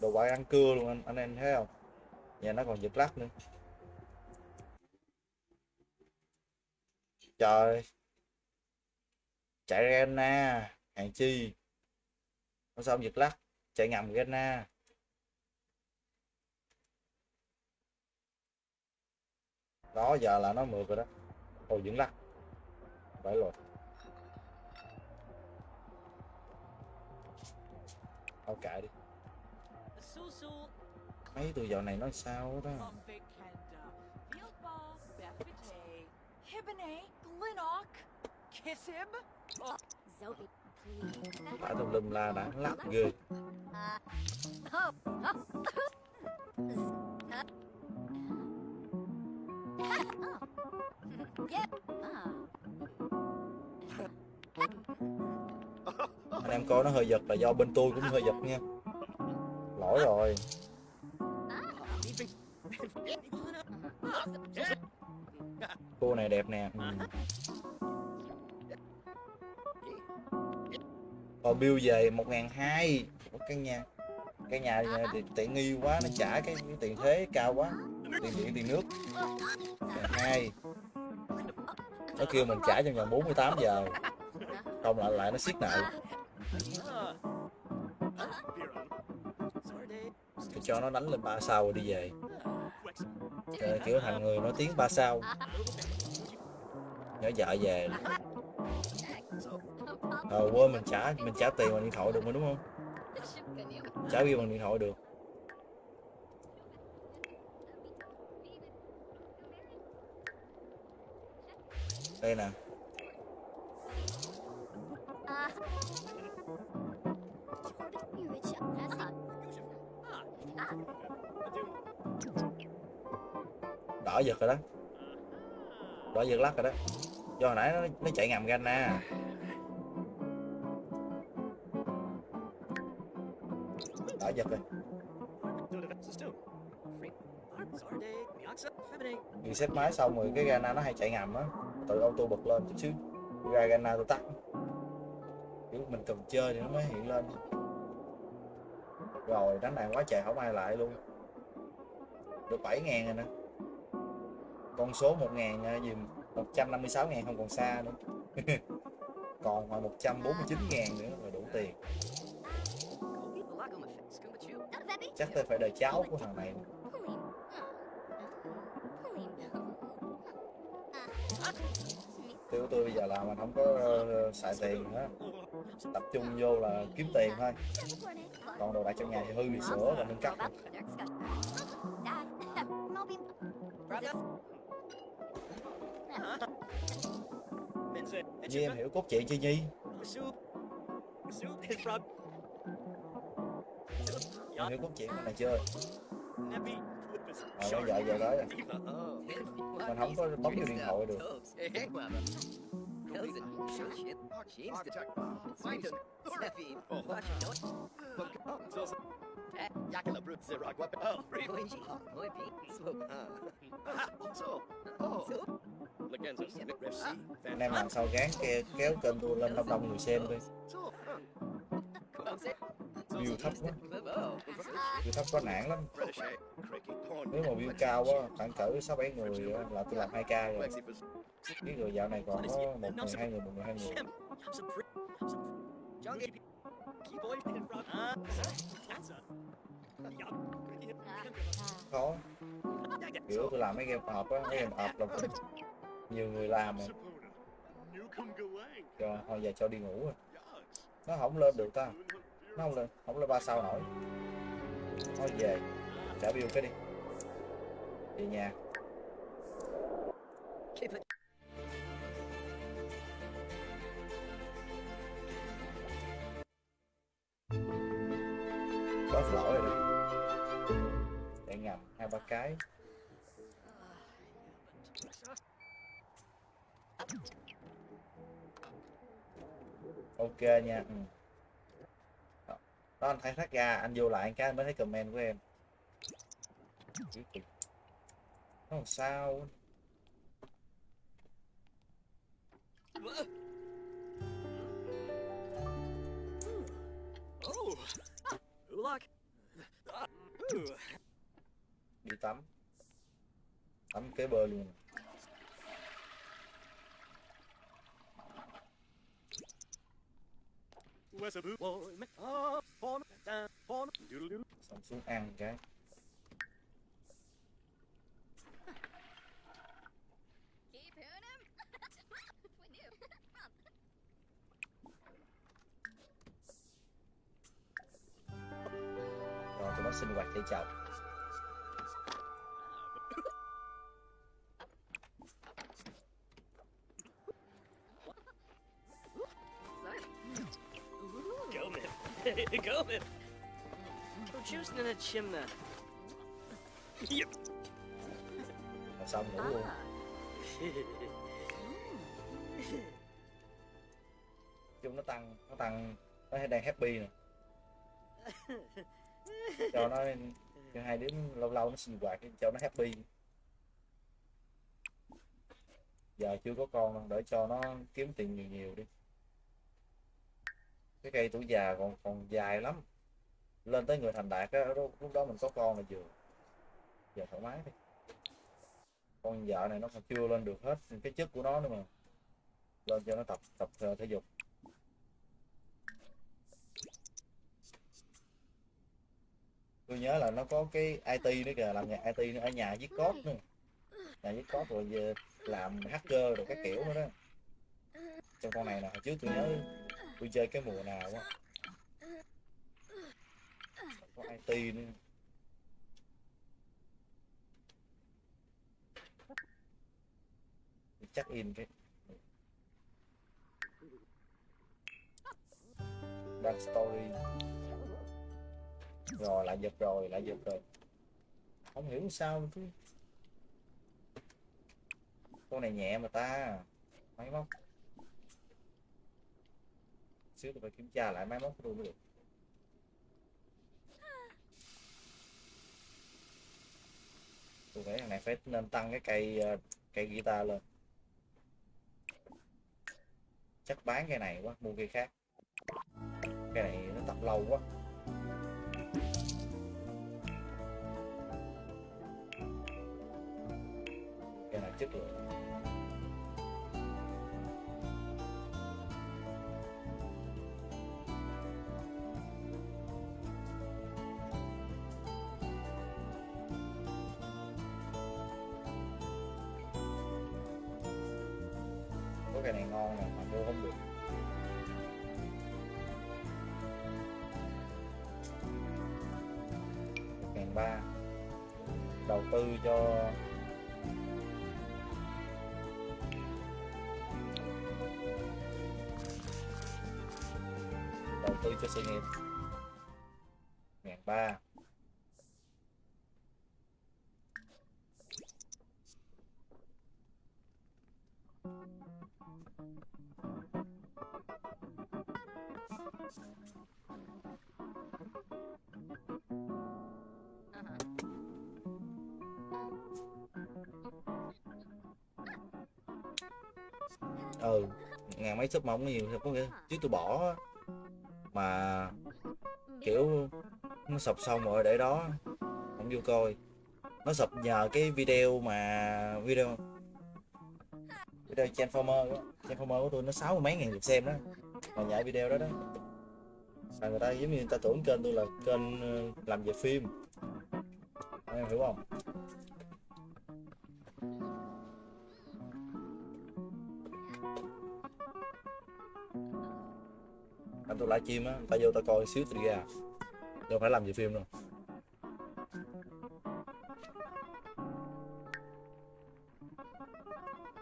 A: Đồ quả ăn cưa luôn anh anh em thấy không? Nhà nó còn giật lắc nữa. Trời. Chạy Rena hàng chi? Nó sao giật lắc? Chạy ngầm Rena. Đó giờ là nó mượt rồi đó. Ồ vẫn lắc phải rồi. Tao kệ đi. Mấy từ dạo này nói sao đó Bà tùm lum la đã lắc ghê.
C: Ờ,
A: anh em coi nó hơi giật là do bên tôi cũng hơi giật nha. Lỗi rồi. Cô này đẹp nè. Ừ. Ờ bill về một ngàn hai. Căn nhà căn nhà thì tiện nghi quá nó trả cái, cái tiền thuế cao quá tiền điện tiền nước. Hai nó kêu mình trả trong vòng 48 giờ. Không lại lại nó siết nợ Tôi cho nó đánh lên ba sao rồi đi về. Trời, kiểu thằng người nói tiếng ba sao. Nhớ vợ về. Ờ quên mình trả mình trả tiền bằng điện thoại được mà đúng không? Trả bill bằng điện thoại được. Đây nè. Đỏ giật rồi đó. Đỏ giật lắc rồi đó. Do hồi nãy nó, nó chạy ngầm Ghana đỏ giật rồi. Vì xếp máy xong rồi cái Ghana nó hay chạy ngầm á. Tự auto bật lên chút xíu. Ra Ghana tôi tắt. Kiểu mình cần chơi thì nó mới hiện lên. Rồi đánh đàn quá trời không ai lại luôn. Được 7 ngàn rồi nè. Con số 1 ngàn gì 156 ngàn không còn xa nữa. (laughs) Còn mà 149 ngàn nữa là đủ tiền. Chắc tôi phải đợi cháu của thằng này tiêu tôi bây giờ là mình không có ờ, xài tiền nữa. Tập trung vô là kiếm tiền thôi. Còn đồ đạc trong nhà thì hư bị sửa và nâng cấp như em hiểu cốt truyện chưa Nhi? Em hiểu cốt truyện này chưa? Ờ, giờ giờ đó mình không có bấm vô điện thoại được. Anh em làm sao gán kéo kênh tôi lên đông đông người xem đi view thấp quá. View thấp có nản lắm. Nếu mà view cao quá, khoảng cỡ sáu bảy người là tôi làm 2 k rồi. Cái người dạo này còn có một người, hai người, một người, hai người. Khó. Kiểu tôi làm mấy game họp á, mấy game họp là nhiều người làm mà. Cho, thôi giờ cho đi ngủ rồi. Nó không lên được ta nó không lên không lên ba sao nổi. Thôi về, trả bill cái đi. Về nhà. Có lỗi rồi. Để chạy ngầm hai ba cái. Ok nha. Ừ đó, anh khai thác ra. Anh vô lại anh cái anh mới thấy comment của em. Nó làm sao? Đi tắm. Tắm kế bờ luôn. Xong xuống ăn cái. Rồi tụi nó sinh hoạt chạy chậu
B: juice in a chimney. Yep.
A: là xong ngủ luôn. Chung nó tăng nó tăng nó đang happy nè. Cho nó cho hai đứa lâu lâu nó sinh hoạt cho nó happy. Giờ chưa có con đâu, để cho nó kiếm tiền nhiều nhiều đi. Cái cây tuổi già còn còn dài lắm lên tới người thành đạt á, lúc đó mình có con là vừa giờ thoải mái đi. Con vợ này nó còn chưa lên được hết cái chất của nó nữa mà. Lên cho nó tập tập ờ, thể dục. Tôi nhớ là nó có cái IT nữa kìa, làm nghề IT nữa, ở nhà viết code nữa. Nhà viết code rồi về làm hacker rồi các kiểu nữa đó. Trong con này nè, hồi trước tôi nhớ tôi chơi cái mùa nào á IT nữa. Chắc in cái. Đăng story. Rồi, lại giật rồi, lại giật rồi. Không hiểu sao chứ. Con này nhẹ mà ta. Máy móc. Xíu tôi phải kiểm tra lại máy móc luôn mới được. Tôi nghĩ thằng này phải nên tăng cái cây ờ, cây guitar lên. Chắc bán cái này quá, mua cây khác. Cái này nó tập lâu quá. Cái này chất lượng. Có cái này ngon nè, mà mua không được. Ngàn ba. Đầu tư cho đầu tư cho sự nghiệp. Ngàn ba. Mấy sub mà nhiều có nhiều có nghĩa chứ tôi bỏ mà kiểu nó sập xong rồi để đó, không vô coi. Nó sập nhờ cái video mà video video transformer đó transformer của tôi nó sáu mươi mấy ngàn lượt xem đó. Mà nhảy video đó đó. Là người ta giống như người ta tưởng kênh tôi là kênh ờ, làm về phim. Em hiểu không? Anh live stream á ta vô ta coi xíu thì ra. Đâu phải làm về phim đâu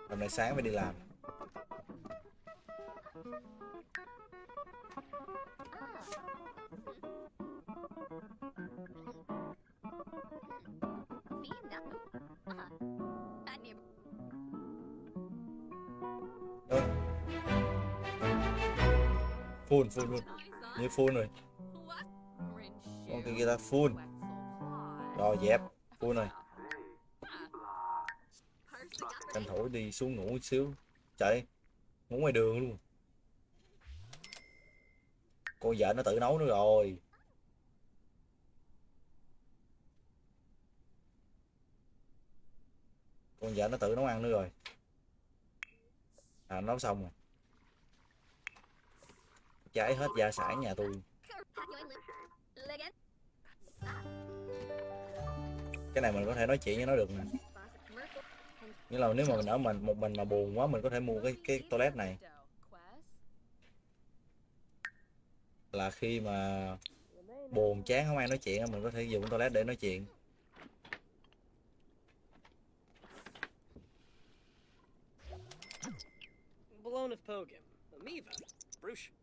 A: hôm nay sáng phải đi làm. Cái full rồi. Con kia ta full rồi, dẹp full rồi. Tranh thủ đi xuống ngủ một xíu. Chạy, ngủ ngoài đường luôn. Con vợ nó tự nấu nữa rồi. Con vợ nó tự nấu ăn nữa rồi. À nấu xong rồi cháy hết gia sản nhà tôi. Cái này mình có thể nói chuyện với nó được nè nghĩa là nếu mà mình ở mình, một mình mà buồn quá, mình có thể mua cái cái toilet này. Là khi mà buồn, chán, không ai nói chuyện mình có thể dùng toilet để nói chuyện.
B: Balloon of Pogum. Bruce.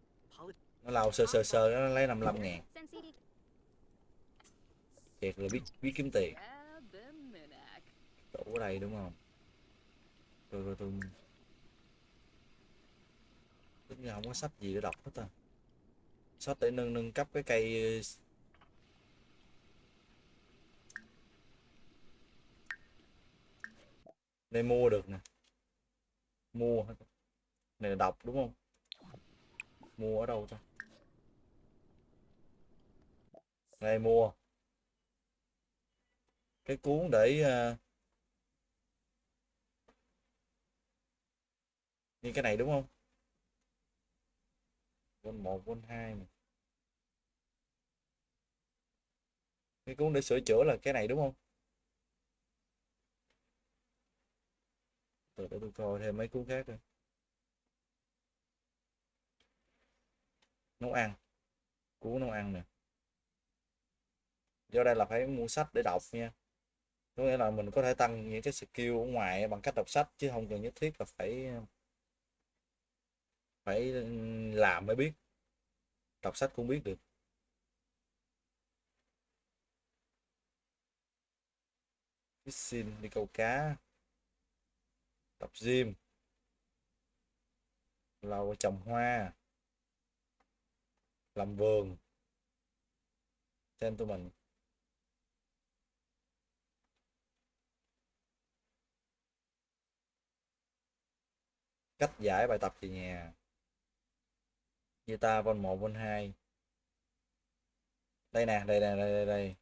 A: Nó lao sơ sơ sơ, nó lấy 55 ngàn. Thiệt là biết biết kiếm tiền. Tủ ở đây đúng không? Tôi tôi tôi tính ra không có sách gì để đọc hết ta sách để nâng nâng cấp cái cây này đây mua được nè. Mua này là đọc đúng không? Mua ở đâu ta? Đây mua. Cái cuốn để ờ, như cái này đúng không? Quân một quân hai này. cái cuốn để sửa chữa là cái này đúng không? Từ để tôi coi thêm mấy cuốn khác nữa. Nấu ăn. Cuốn nấu ăn nè do đây là phải mua sách để đọc nha. Có nghĩa là mình có thể tăng những cái skill ở ngoài bằng cách đọc sách, chứ không cần nhất thiết là phải phải làm mới biết. Đọc sách cũng biết được. Fishing, đi câu cá. Tập gym. Lau trồng hoa. Làm vườn. Gentleman cách giải bài tập về nhà. Guitar vol 1 vol 2 đây nè đây nè đây đây, đây.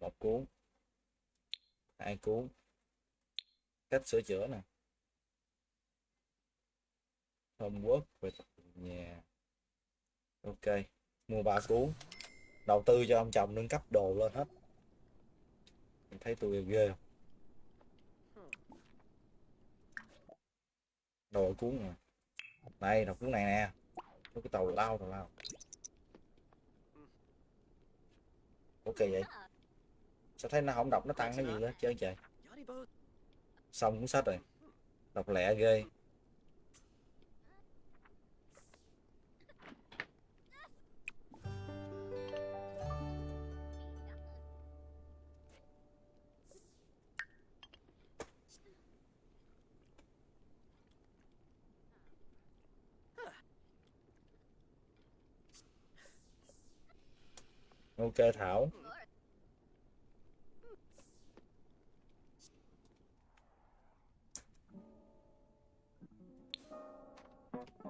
A: một cuốn hai cuốn cách sửa chữa nè. Homework về tập về nhà. Ok mua ba cuốn đầu tư cho ông chồng nâng cấp đồ lên hết. Thấy tôi ghê không? Đồ cuốn này, đây đọc cuốn này nè. Cái tàu lao tàu lao. Ok vậy? Sao thấy nó không đọc nó tăng cái gì đó chơi trời. Xong cuốn sách rồi. Đọc lẹ ghê. Ok, thảo.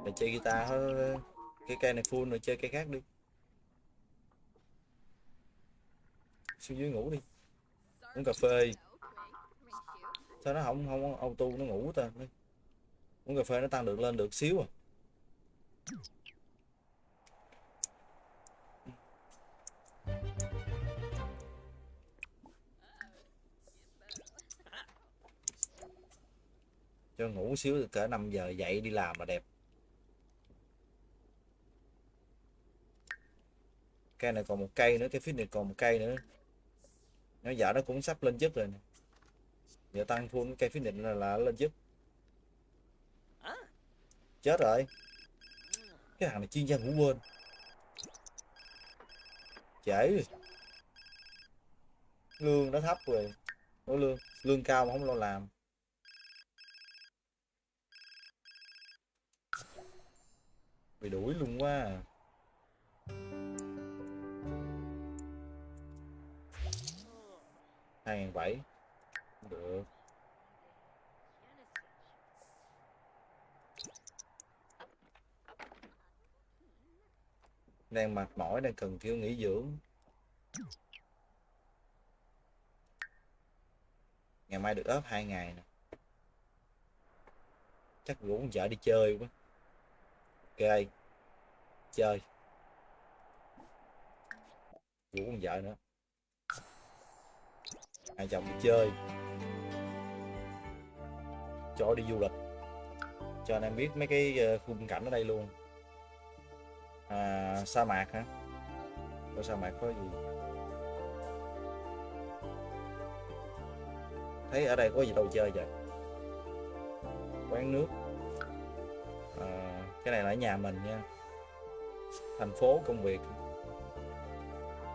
A: Để chơi guitar thôi cái cây này full rồi, chơi cây khác đi. Xuống dưới ngủ đi. Uống cà phê. Sao nó không không auto, nó ngủ ta? Uống cà phê nó tăng được, lên được xíu à. Cho ngủ xíu cỡ 5 giờ dậy đi làm là đẹp. Cây này còn một cây nữa cái phía này còn một cây nữa. Nó giờ nó cũng sắp lên chức rồi nè. Giờ tăng full cây phía định là, là lên chức chết rồi. Cái thằng này chuyên gia ngủ quên. Trễ rồi lương nó thấp rồi. Nó lương lương cao mà không lo làm. Bị đuổi luôn quá à. hai ngàn bảy. Được. Đang mệt mỏi, đang cần kiểu nghỉ dưỡng. Ngày mai được ốp hai ngày nè. Chắc cũng vợ đi chơi quá ok. Chơi. Vũ con vợ nữa. Hai chồng đi chơi. Cho đi du lịch. Cho anh em biết mấy cái ờ, khung cảnh ở đây luôn. À, sa mạc hả? Có sa mạc có gì? Thấy ở đây có gì đâu chơi vậy? Quán nước cái này là ở nhà mình nha. Thành phố công việc.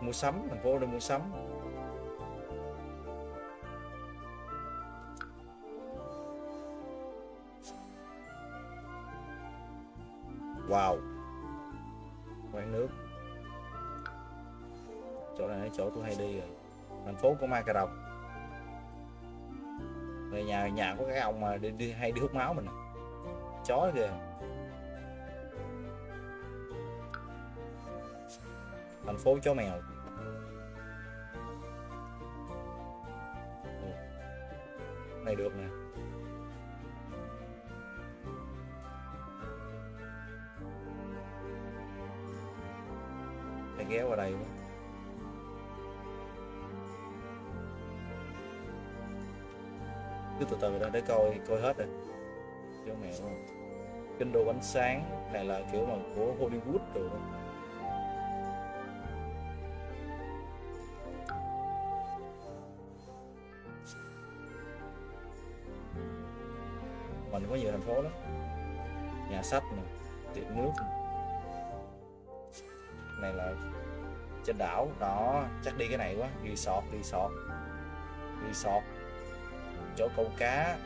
A: Mua sắm thành phố đi mua sắm. Wow. Quán nước. Chỗ này là chỗ tôi hay đi rồi. Thành phố của ma cà rồng. Về nhà nhà có cái ông mà đi, đi hay đi hút máu mình. Chó kìa thành phố chó mèo. Ừ. Này được nè. Phải ghé qua đây quá. Cứ từ từ ra để coi coi hết rồi. Chó mèo không? Kinh đồ ánh sáng này là kiểu mà của Hollywood rồi phố lắm nhà sách này tiệm nước này. này là trên đảo, đó, chắc đi cái này quá, resort resort. Resort, chỗ câu cá.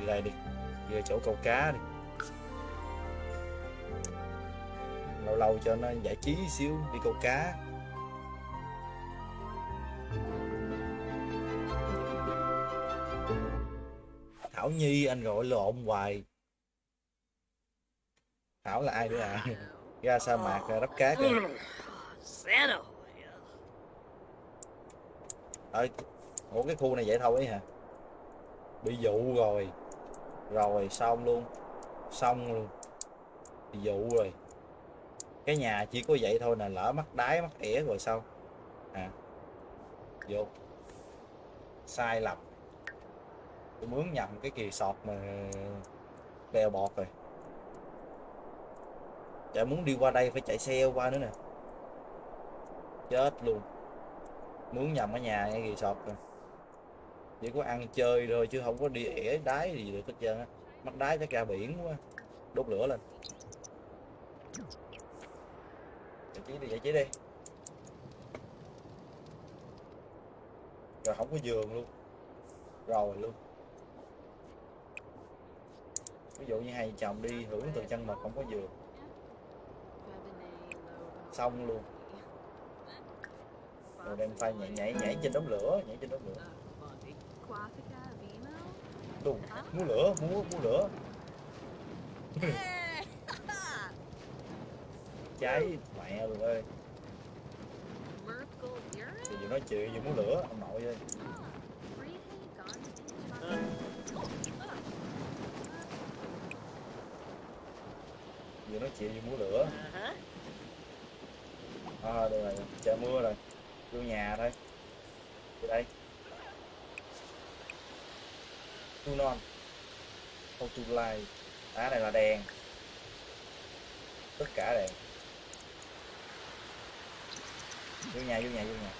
A: Đi đây đi đi chỗ câu cá đi. Lâu lâu cho nó giải trí xíu, đi câu cá. Thảo Nhi anh gọi lộn hoài. Thảo là ai nữa à? Ra sa mạc ra đắp cá kìa. Ơi, ủa cái khu này vậy thôi ấy hả? Bị dụ rồi. Rồi xong luôn. Xong luôn. Bị dụ rồi. Cái nhà chỉ có vậy thôi nè lỡ mắc đáy mắc ỉa rồi sao? À vô. Sai lầm tôi mướn nhầm cái kỳ sọt mà bèo bọt rồi. Chả muốn đi qua đây phải chạy xe qua nữa nè. Chết luôn. Mướn nhầm ở nhà nghe kỳ sọt rồi. Chỉ có ăn chơi rồi chứ không có đi ỉa đáy gì được hết trơn á. Mắc đáy chắc ra biển quá. Đốt lửa lên. Giải trí đi, giải trí đi. Rồi không có giường luôn. Rồi luôn ví dụ như hai chồng đi hưởng từ chân mật không có giường xong luôn. Rồi đem phai nhảy nhảy nhảy trên đống lửa nhảy trên đống lửa. Đùng, mua lửa mua mua lửa. (laughs) Cháy mẹ rồi ơi. Thì vừa nói chuyện vừa múa lửa ông nội ơi. Vừa nói chuyện vừa muốn lửa. À, được rồi trời mưa rồi. Vô nhà thôi. Vô đây. Tu non. Không tu lai. Đá này là đèn. Tất cả đèn. Vô nhà vô nhà vô nhà.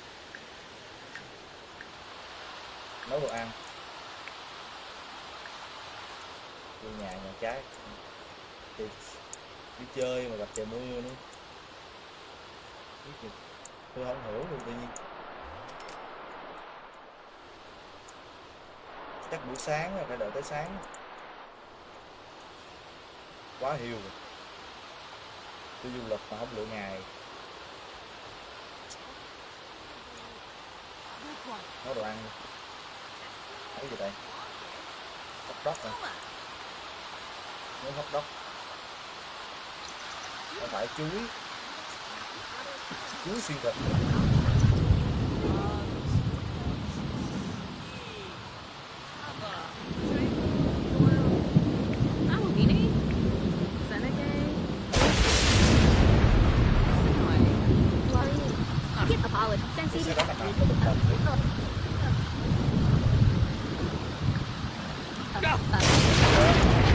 A: Nấu đồ ăn. Vô nhà nhà trái. Đi, đi chơi mà gặp trời mưa nữa. Tôi không hiểu luôn tự nhiên. Chắc buổi sáng phải đợi tới sáng. Quá hiu rồi. Tôi du lịch mà không lựa ngày. Nấu đồ ăn. Thấy gì đây? Hot dog à muốn hot dog không phải chuối chuối xuyên thịt
C: Go! a trong
A: nhà
C: Sensitive.
A: sẽ đó là nào có bình đồng nữa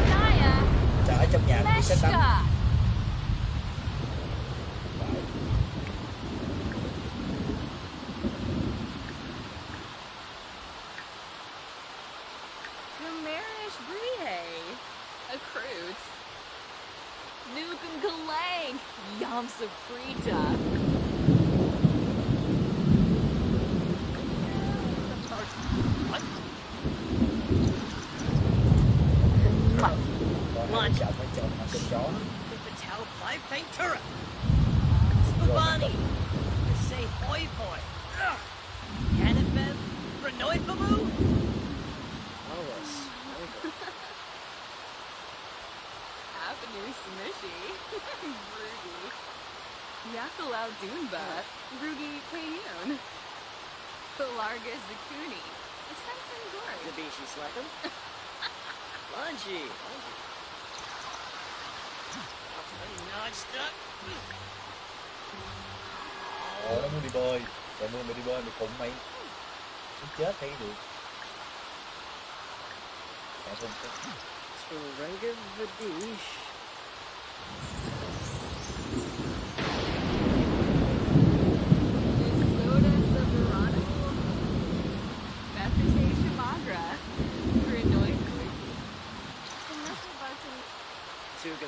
C: Naya.
A: Trời ở trong nhà tôi sẽ đánh
C: Leshka.
D: Welcome Galang! Yam Saprita!
B: What?
A: Còn hai chồng hai chồng mà sinh chó
B: The Patel Five Paint Turret. Spavani. The say hoi hoi. Ugh. Yanifeb. Renoi Famu. Alice.
D: Avenue Smishy. Rudy. Yakalau Dunba. Rugi Kayun. Pelarga Zakuni. Sensen Gorge.
B: Nabishi Slackham. Lungy. Notched up.
A: Ờ, nó muốn đi bơi Rồi mua mày đi bơi mày cùng mày Nó chết hay được Mẹ không có
B: Turenga Vadish.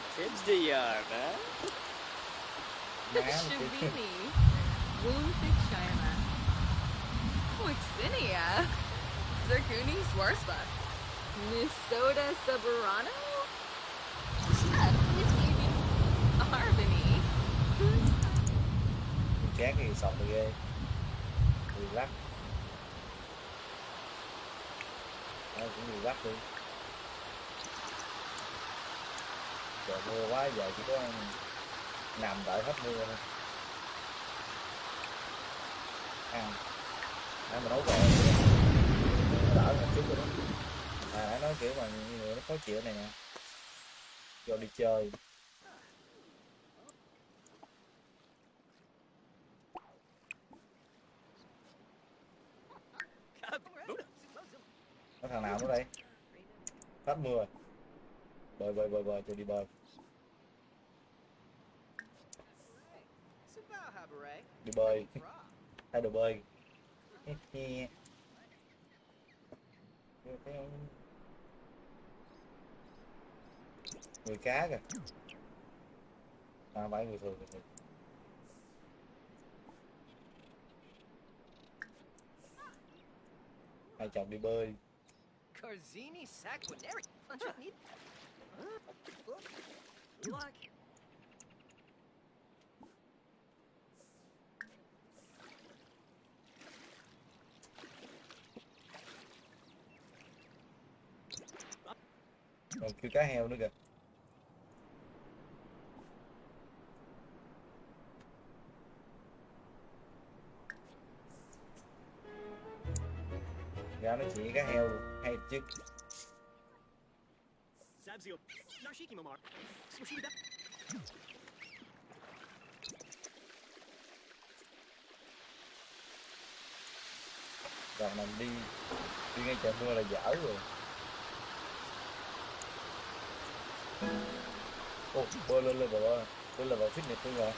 B: What tips do you have, man?
A: Má nó kêu
D: Shabini. Woundfik Shima. Wixinia. Zerkuni Swarspa. Minnesota Soberano. Chef, Mississippi. Harmony.
A: chán cái sọt này ghê Người lắc Đó, cũng người lắc đi Trời, mưa quá giờ chỉ có nằm đợi hết mưa thôi. Ăn. Nãy mà nấu rồi đỡ một chút rồi đó. À nãy nói kiểu mà người nó khó chịu này nè. Do đi chơi. Có thằng nào nữa đây? Hết mưa. Bơi bơi bơi bơi, cho đi bơi. Đi bơi. Thay đồ bơi. Người cá kìa. À phải người thường kìa hai chồng đi bơi.
B: Carzini Sanguinary.
A: Còn kêu cá heo nữa kìa. Ra nó chỉ cá heo hay chứ?
B: Rồi
A: còn mình đi đi ngay trời mưa là dở rồi. Ô bơi lên level rồi lên level fitness luôn rồi.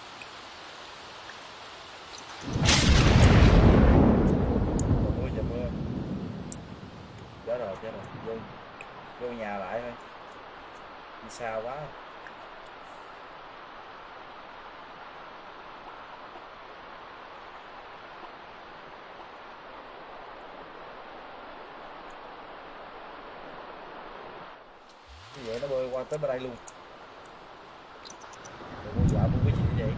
A: Trời mưa trời mưa chết rồi chết rồi. Vô vô nhà lại thôi. Đi xa quá như vậy nó bơi qua tới bên đây luôn Rồi con dạo con cái gì vậy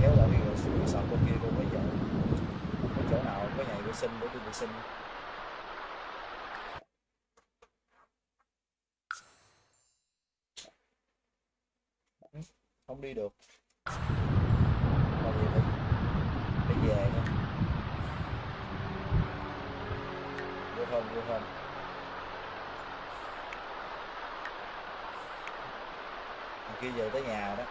A: kéo lại cái cái sọt bên kia con mới dạo có chỗ nào có nhà vệ sinh để đi vệ sinh không đi được. Mà vậy phải, phải về nữa vô không vô không Thằng kia về tới nhà đó.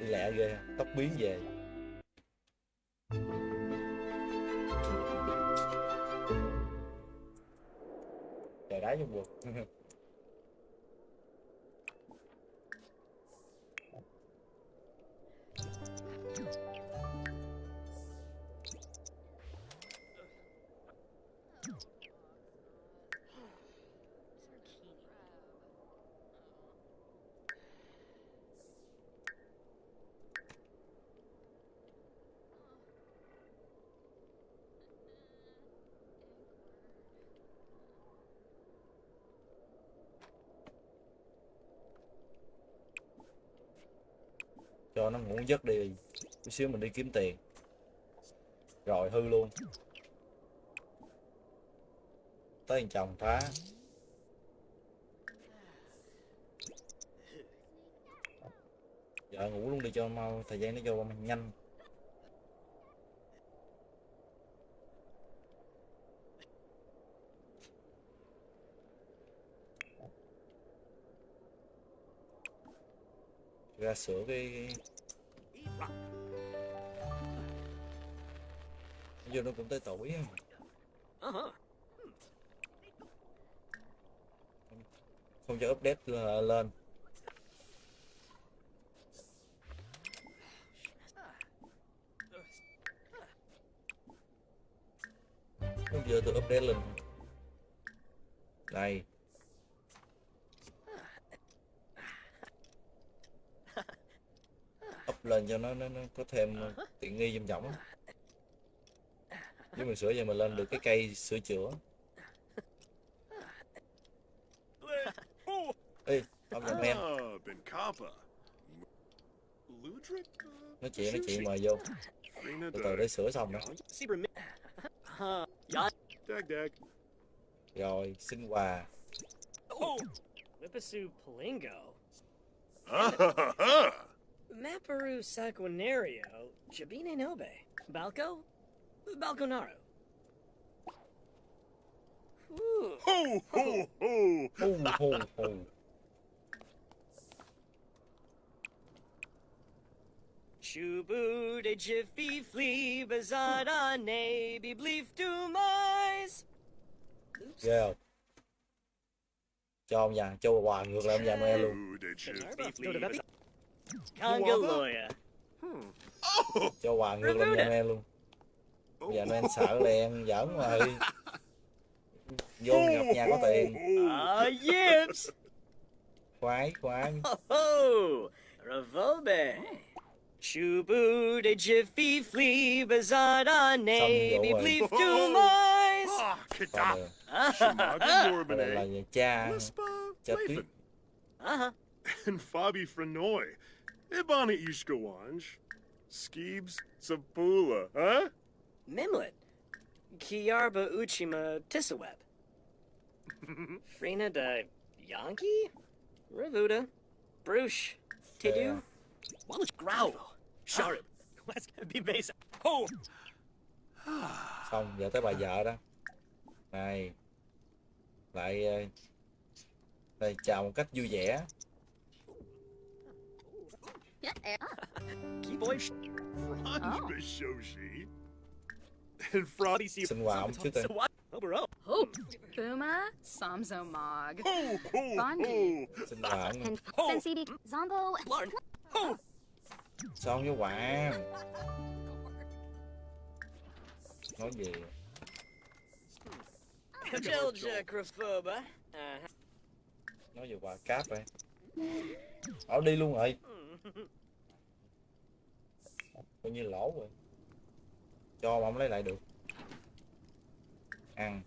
A: Đi lẹ ghê tóc biến về. Trời cho nó ngủ giấc đi. Chút xíu mình đi kiếm tiền. Rồi, hư luôn. Tới thằng chồng phá. Giờ ngủ luôn đi cho mau, thời gian nó cho nhanh. Ra sửa cái giờ nó cũng tới tuổi
B: em
A: không cho update lên. Lúc giờ tôi update lên. Đây. Lên cho nó nó, nó có thêm tiện nghi trong trọng nếu mình sửa giờ mình lên được cái cây sửa chữa. Ê ông men
E: Ah, Benkapa. Ludric? Uh,
A: nói chuyện nói chuyện mời vô. Từ từ để sửa xong đó
E: dag.
A: rồi xin quà.
B: Oh. Whippasu Palingo. Maparu Sanguinario. Jabine Nobe. Balco? Balconaro. Ooh.
E: Ho ho ho!
A: hù hù hù
B: Chubu de Jiffy Flea Bazada Ne Be Bleef to Mais.
A: ghê không cho ông già cho quà ngược lại ông già Noel luôn
B: Beppy. Congaloya. Hmm.
E: Oh!
A: cho quà ngược ông già Noel luôn ông già Noel sợ là em giỡn mà ơi (laughs) vô nhập nhà có tiền
B: Ah, yips.
A: khoái khoái
B: Oh. Chubu de Jiffy Flea Bazada
A: Xong
B: Be. Bleef to Mais.
E: Ah, (laughs)
A: là nhà cha cha tuyết.
B: Uh-huh.
E: And Fabi Frenoy. Ibana Ishkawanj. Skeebs Sapula, huh?
B: Mimlet. Kiarba Uchima Tissaweb. (laughs) Frina de Yankee? Ravuda. Bruce. Tidu. Wallace Growl. Sharp. Let's (laughs) be base. Oh!
A: xong giờ tới bà vợ đó này lại đây chào một cách vui vẻ
B: Key boy.
E: Franj
D: Oh.
E: And Fraudy see
A: xin quà ông
B: what? Obero.
D: Oh, Buma, Samzo Mog.
E: Ho ho
D: Bondi.
E: ho!
A: xin quà ông
C: And
B: Oh.
C: Sensidi Zombo.
B: Larn. Oh!
A: xong với quà nói gì nói về quà cáp vậy ở đi luôn rồi coi như lỗ rồi. Cho mà không lấy lại được. Ăn.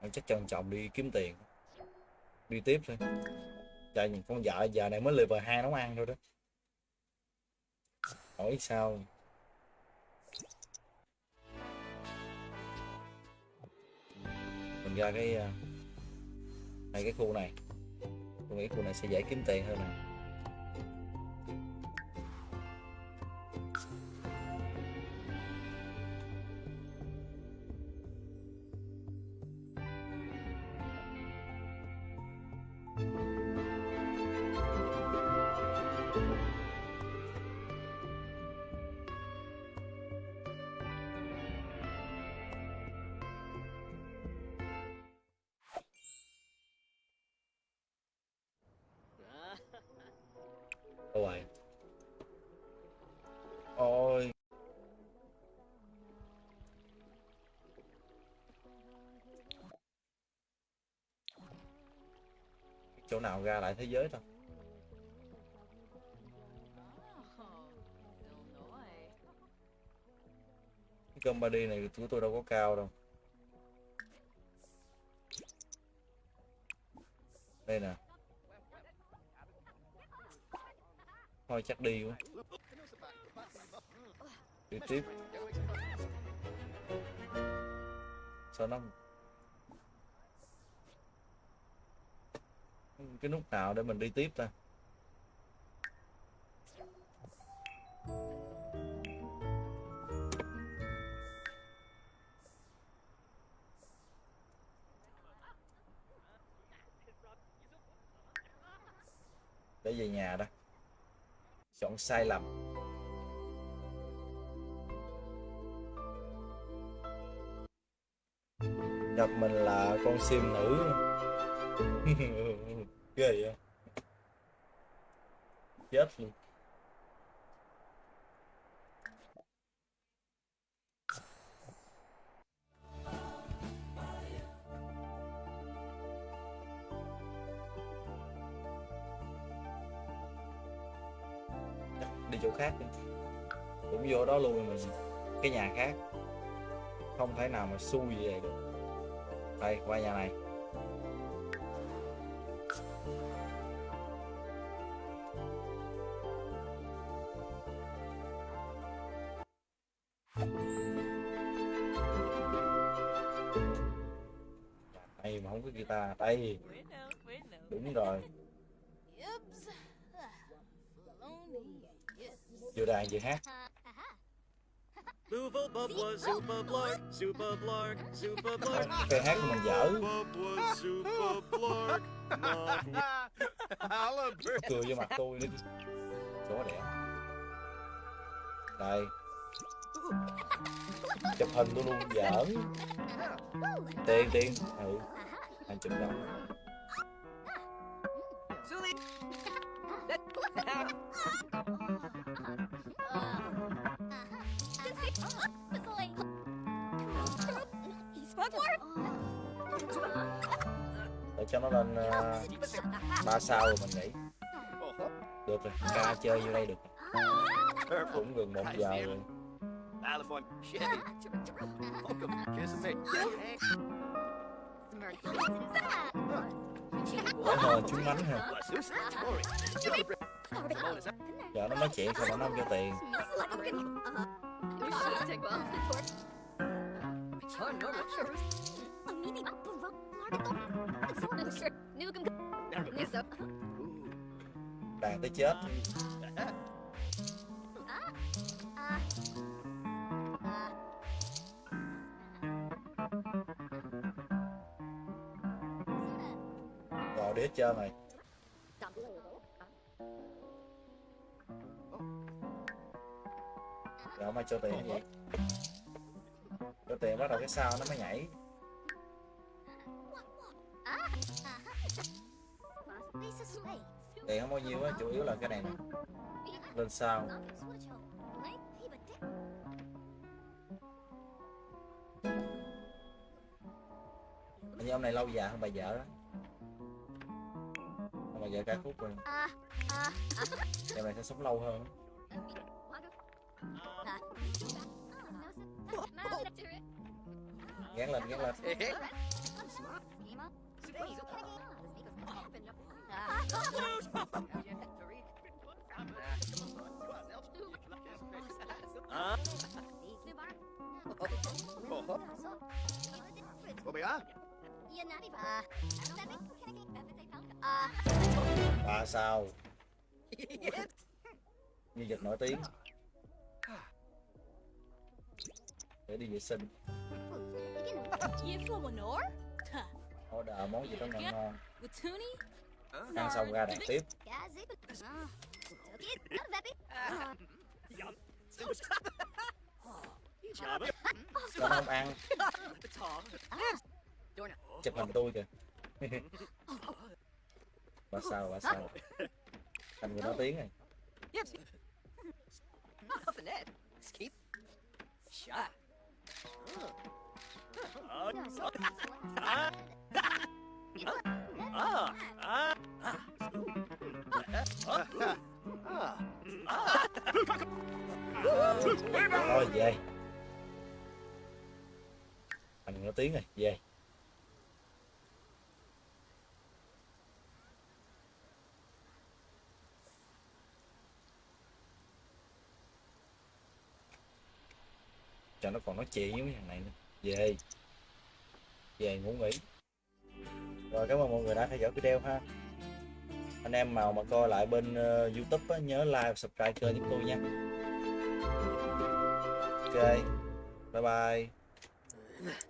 A: Anh chắc trân trọng đi kiếm tiền. Đi tiếp thôi. Chạy những con vợ giờ này mới level hai nấu ăn thôi đó. Hỏi sao? Ra cái ờ, hai cái khu này tôi nghĩ khu này sẽ dễ kiếm tiền hơn này. Chỗ nào ra lại thế giới
D: thôi.
A: Cái cơm body này của tôi đâu có cao đâu. Đây nè. Thôi chắc đi quá. Đi tiếp. Sao nó cái nút nào để mình đi tiếp ta? Để về nhà đó. Chọn sai lầm. Gặp mình là con sim nữ. (laughs) Ừ, ừ, ừ ghê vậy? Chết luôn. Đi chỗ khác đi. Cũng vô đó luôn mình cái nhà khác. Không thể nào mà xui về được. Đây, qua nhà này đây mà không có guitar
B: now.
A: đúng rồi. Vừa đàn vừa hát
B: Luva blark, blark, blark.
A: cái hát của mình dở. Cười vô mặt tôi đi. Chỗ đẹp đây. Chụp hình tôi luôn giỡn. Tiền tiền ừ hai chục đồng
B: Zuli!
A: Để cho nó lên ba ba sao rồi mình nghĩ được rồi ca chơi vô đây được. Cũng gần một giờ rồi.
B: Ờ, California, Chevy.
A: Chúng mánh ha giờ nó nói chuyện không nó không cho tiền. Đàn tới chết rồi đi chơi mày rồi mày cho tiền vậy gì tiền bắt đầu cái sao nó mới nhảy. Tiền không bao nhiêu á, chủ yếu là cái này nè. Lên sao. Như ông này lâu già hơn bà vợ đó. Ông bà vợ cả khúc rồi. Em này sẽ sống lâu hơn. Gán lên, gán lên.
B: Huh?
E: What we are?
A: ba sao? Nhân vật nổi tiếng. Để đi vệ sinh order món gì đó ngon ngon. Ăn xong ra đàn tiếp.
B: Jabba.
A: cho nó không ăn.
B: Tom.
A: chụp hình tôi kìa. (laughs) Ba sao ba sao? Thành người nổi tiếng này.
B: Escape. Shot
A: thôi về. Thành nói tiếng rồi, về. Cho nó còn nói chuyện với mấy thằng này nữa về. Về ngủ nghỉ. Rồi cảm ơn mọi người đã theo dõi video ha. Anh em nào mà coi lại bên uh, youtube á, nhớ like và subscribe kênh chúng tôi nha. Ok. Bye bye.